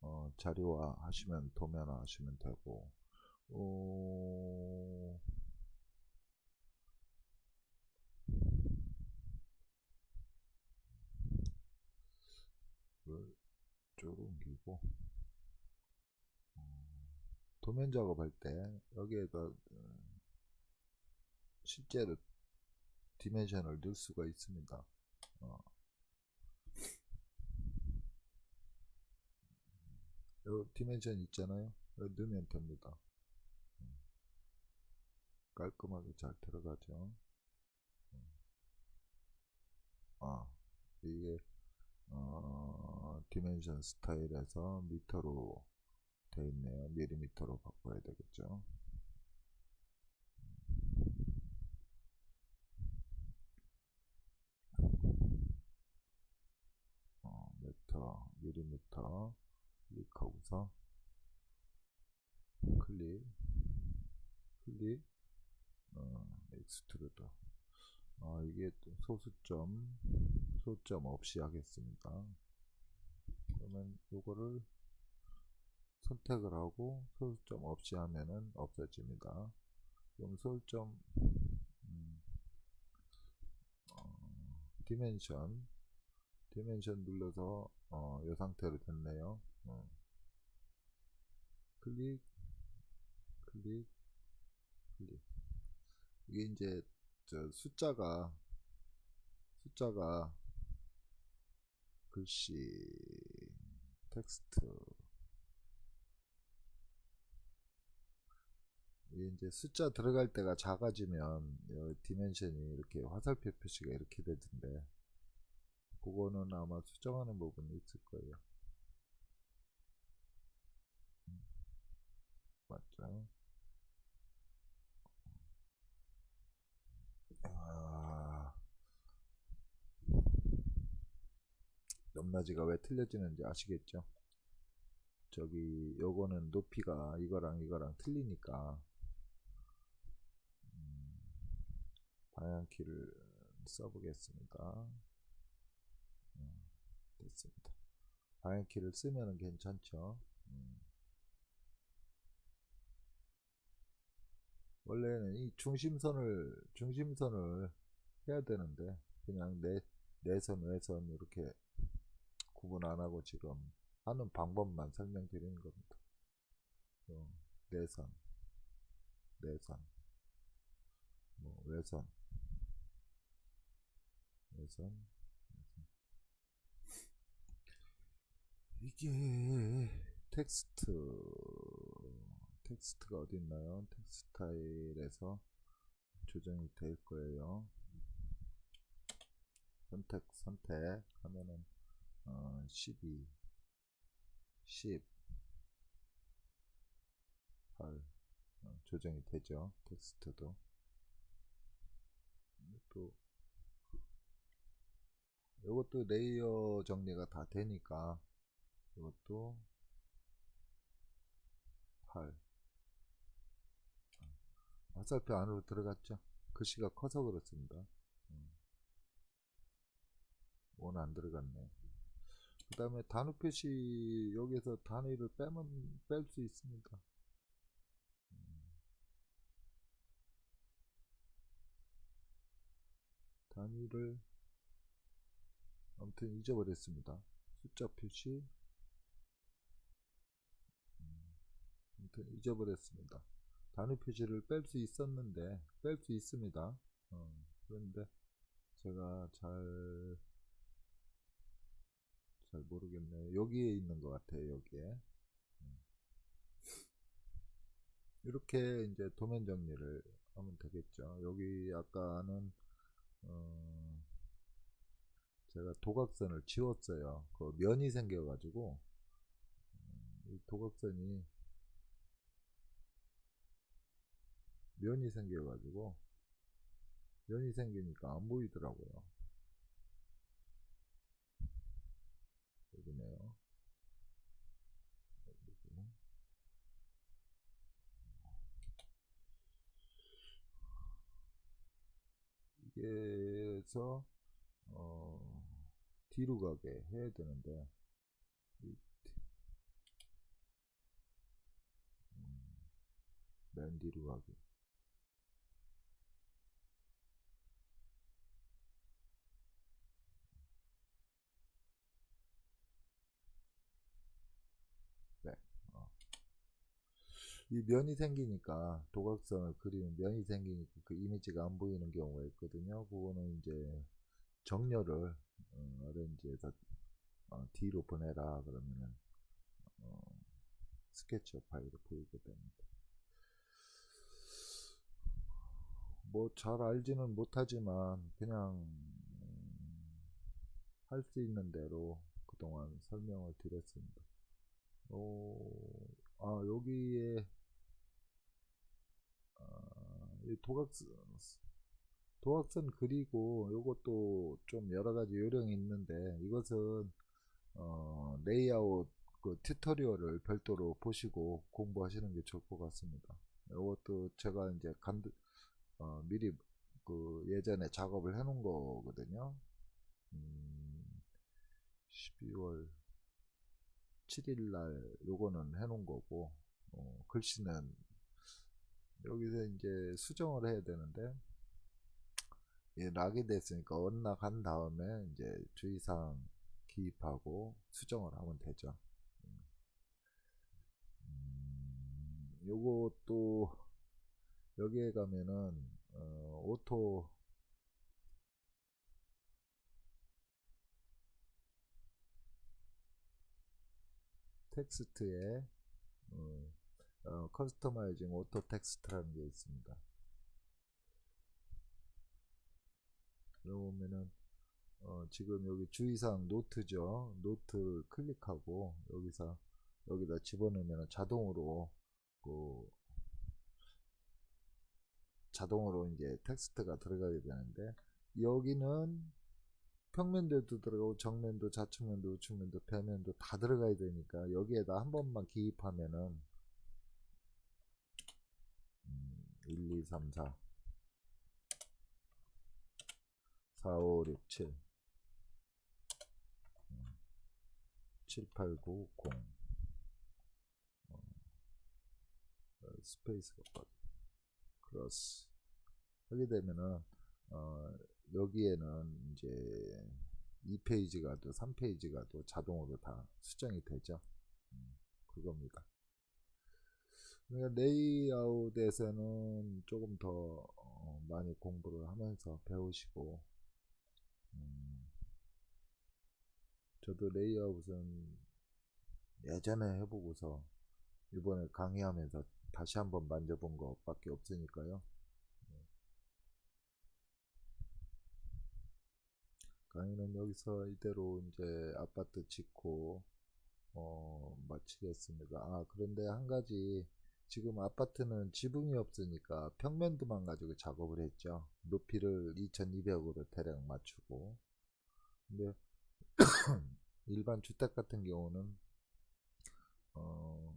어, 자료화 하시면 도면화 하시면 되고. 어, 이걸 쪽으로 옮기고. 어, 도면 작업할 때 여기에다 어, 실제로 dimension을 넣을 수가 있습니다. 어. 요 dimension 있잖아요. 넣으면 됩니다. 음. 깔끔하게 잘 들어가죠. 음. 아, 이게 어, dimension style에서 미터로 되어 있네요. 밀리미터로 바꿔야 되겠죠. 어, 미터, 밀리미터 클릭하고서 클릭, 클릭, 어, extrude. 아, 이게 또 소수점, 소점 없이 하겠습니다. 그러면 요거를 선택을 하고 소수점 없이 하면은 없어집니다. 그럼 소수점 음, 어, dimension dimension 눌러서 어, 이 상태로 됐네요. 어. 클릭 클릭 클릭 이게 이제 저 숫자가 숫자가 글씨 텍스트 이제 숫자 들어갈 때가 작아지면 dimension이 이렇게 화살표 표시가 이렇게 되던데 그거는 아마 수정하는 부분이 있을 거예요. 음, 맞죠? 아, 넘나지가 왜 틀려지는지 아시겠죠? 저기 요거는 높이가 이거랑 이거랑 틀리니까 방향키를 써보겠습니다 음, 됐습니다 방향키를 쓰면 괜찮죠 음. 원래는 이 중심선을 중심선을 해야 되는데 그냥 내 내선 외선 이렇게 구분 안 하고 지금 하는 방법만 설명드리는 겁니다. 어, 내선, 내선, 뭐 외선, 외선. 이게 텍스트 텍스트가 어디 있나요? text style에서 조정이 될 거예요. 선택 선택 하면은 어, 12 10 8 어, 조정이 되죠. 텍스트도 또 이것도 layer 정리가 다 되니까 이것도 8 화살표 안으로 들어갔죠. 글씨가 커서 그렇습니다. 원 안 들어갔네. 그 다음에 단위 표시 여기서 단위를 빼면 뺄 수 있습니다. 단위를 아무튼 잊어버렸습니다. 숫자 표시 아무튼 잊어버렸습니다. 단위 표시를 뺄 수 있었는데 뺄 수 있습니다. 어, 그런데 제가 잘 잘 모르겠네요. 여기에 있는 것 같아요. 여기에 이렇게 이제 도면 정리를 하면 되겠죠. 여기 아까는 어 제가 도각선을 지웠어요. 그 면이 생겨가지고 이 도각선이 면이 생겨가지고 면이 생기니까 안 보이더라고요. 여기네요. 이게서 뒤로 가게 해야 되는데 이, 음, 맨 뒤로 가게 네. 어. 이 면이 생기니까 도각선을 그리는 면이 생기니까 그 이미지가 안 보이는 경우가 있거든요. 그거는 이제 정렬을 어, 어렌지에서 어, 뒤로 보내라 그러면은 어, 스케치업 파일을 보이게 됩니다. 뭐 잘 알지는 못하지만 그냥 음, 할수 있는 대로 그동안 설명을 드렸습니다. 어, 아 여기에 아, 이 도각선 도곽선 그리고 요것도 좀 여러가지 요령이 있는데 이것은 어, 레이아웃 그 tutorial을 별도로 보시고 공부하시는 게 좋을 것 같습니다. 이것도 제가 이제 간 어, 미리 그 예전에 작업을 해 놓은 거거든요. 음, 12월 7일 날 요거는 해 놓은 거고 어, 글씨는 여기서 이제 수정을 해야 되는데 예, lock이 됐으니까 unlock한 다음에 이제 주의사항 기입하고 수정을 하면 되죠. 음, 요것도 여기에 가면은 어, auto text에 어, 어, customizing auto text라는 게 있습니다. 여기 보면은 어, 지금 여기 주의사항 노트죠. 노트 클릭하고 여기서 여기다 집어넣으면 자동으로 그 자동으로 이제 텍스트가 들어가게 되는데 여기는 평면도도 들어가고 정면도 좌측면도 우측면도 배면도 다 들어가야 되니까 여기에다 한 번만 기입하면은 음, 1, 2, 3, 4 4, 5, 6, 7 음, 7, 8, 9, 0 어, space가 빠져 close. 하게 되면은 어, 여기에는 이제 2페이지 가도 3페이지 가도 자동으로 다 수정이 되죠. 음, 그겁니다. 그러니까 레이아웃에서는 조금 더 어, 많이 공부를 하면서 배우시고 음, 저도 레이아웃은 예전에 해보고서 이번에 강의하면서 다시 한번 만져본 것밖에 없으니까요. 강의는 여기서 이대로 이제 아파트 짓고 어, 마치겠습니다. 아 그런데 한 가지 지금 아파트는 지붕이 없으니까 평면도만 가지고 작업을 했죠. 높이를 2200으로 대략 맞추고 근데 일반 주택 같은 경우는 어,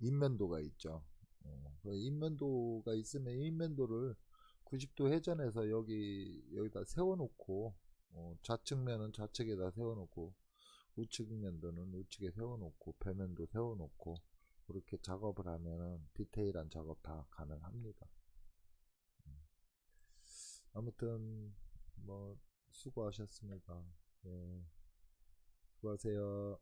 인면도가 있죠. 어, 인면도가 있으면 인면도를 90도 회전해서 여기 여기다 세워놓고 어, 좌측면은 좌측에다 세워놓고 우측면도는 우측에 세워놓고 배면도 세워놓고 그렇게 작업을 하면은 디테일한 작업 다 가능합니다. 음. 아무튼 뭐 수고하셨습니다. 예. 수고하세요.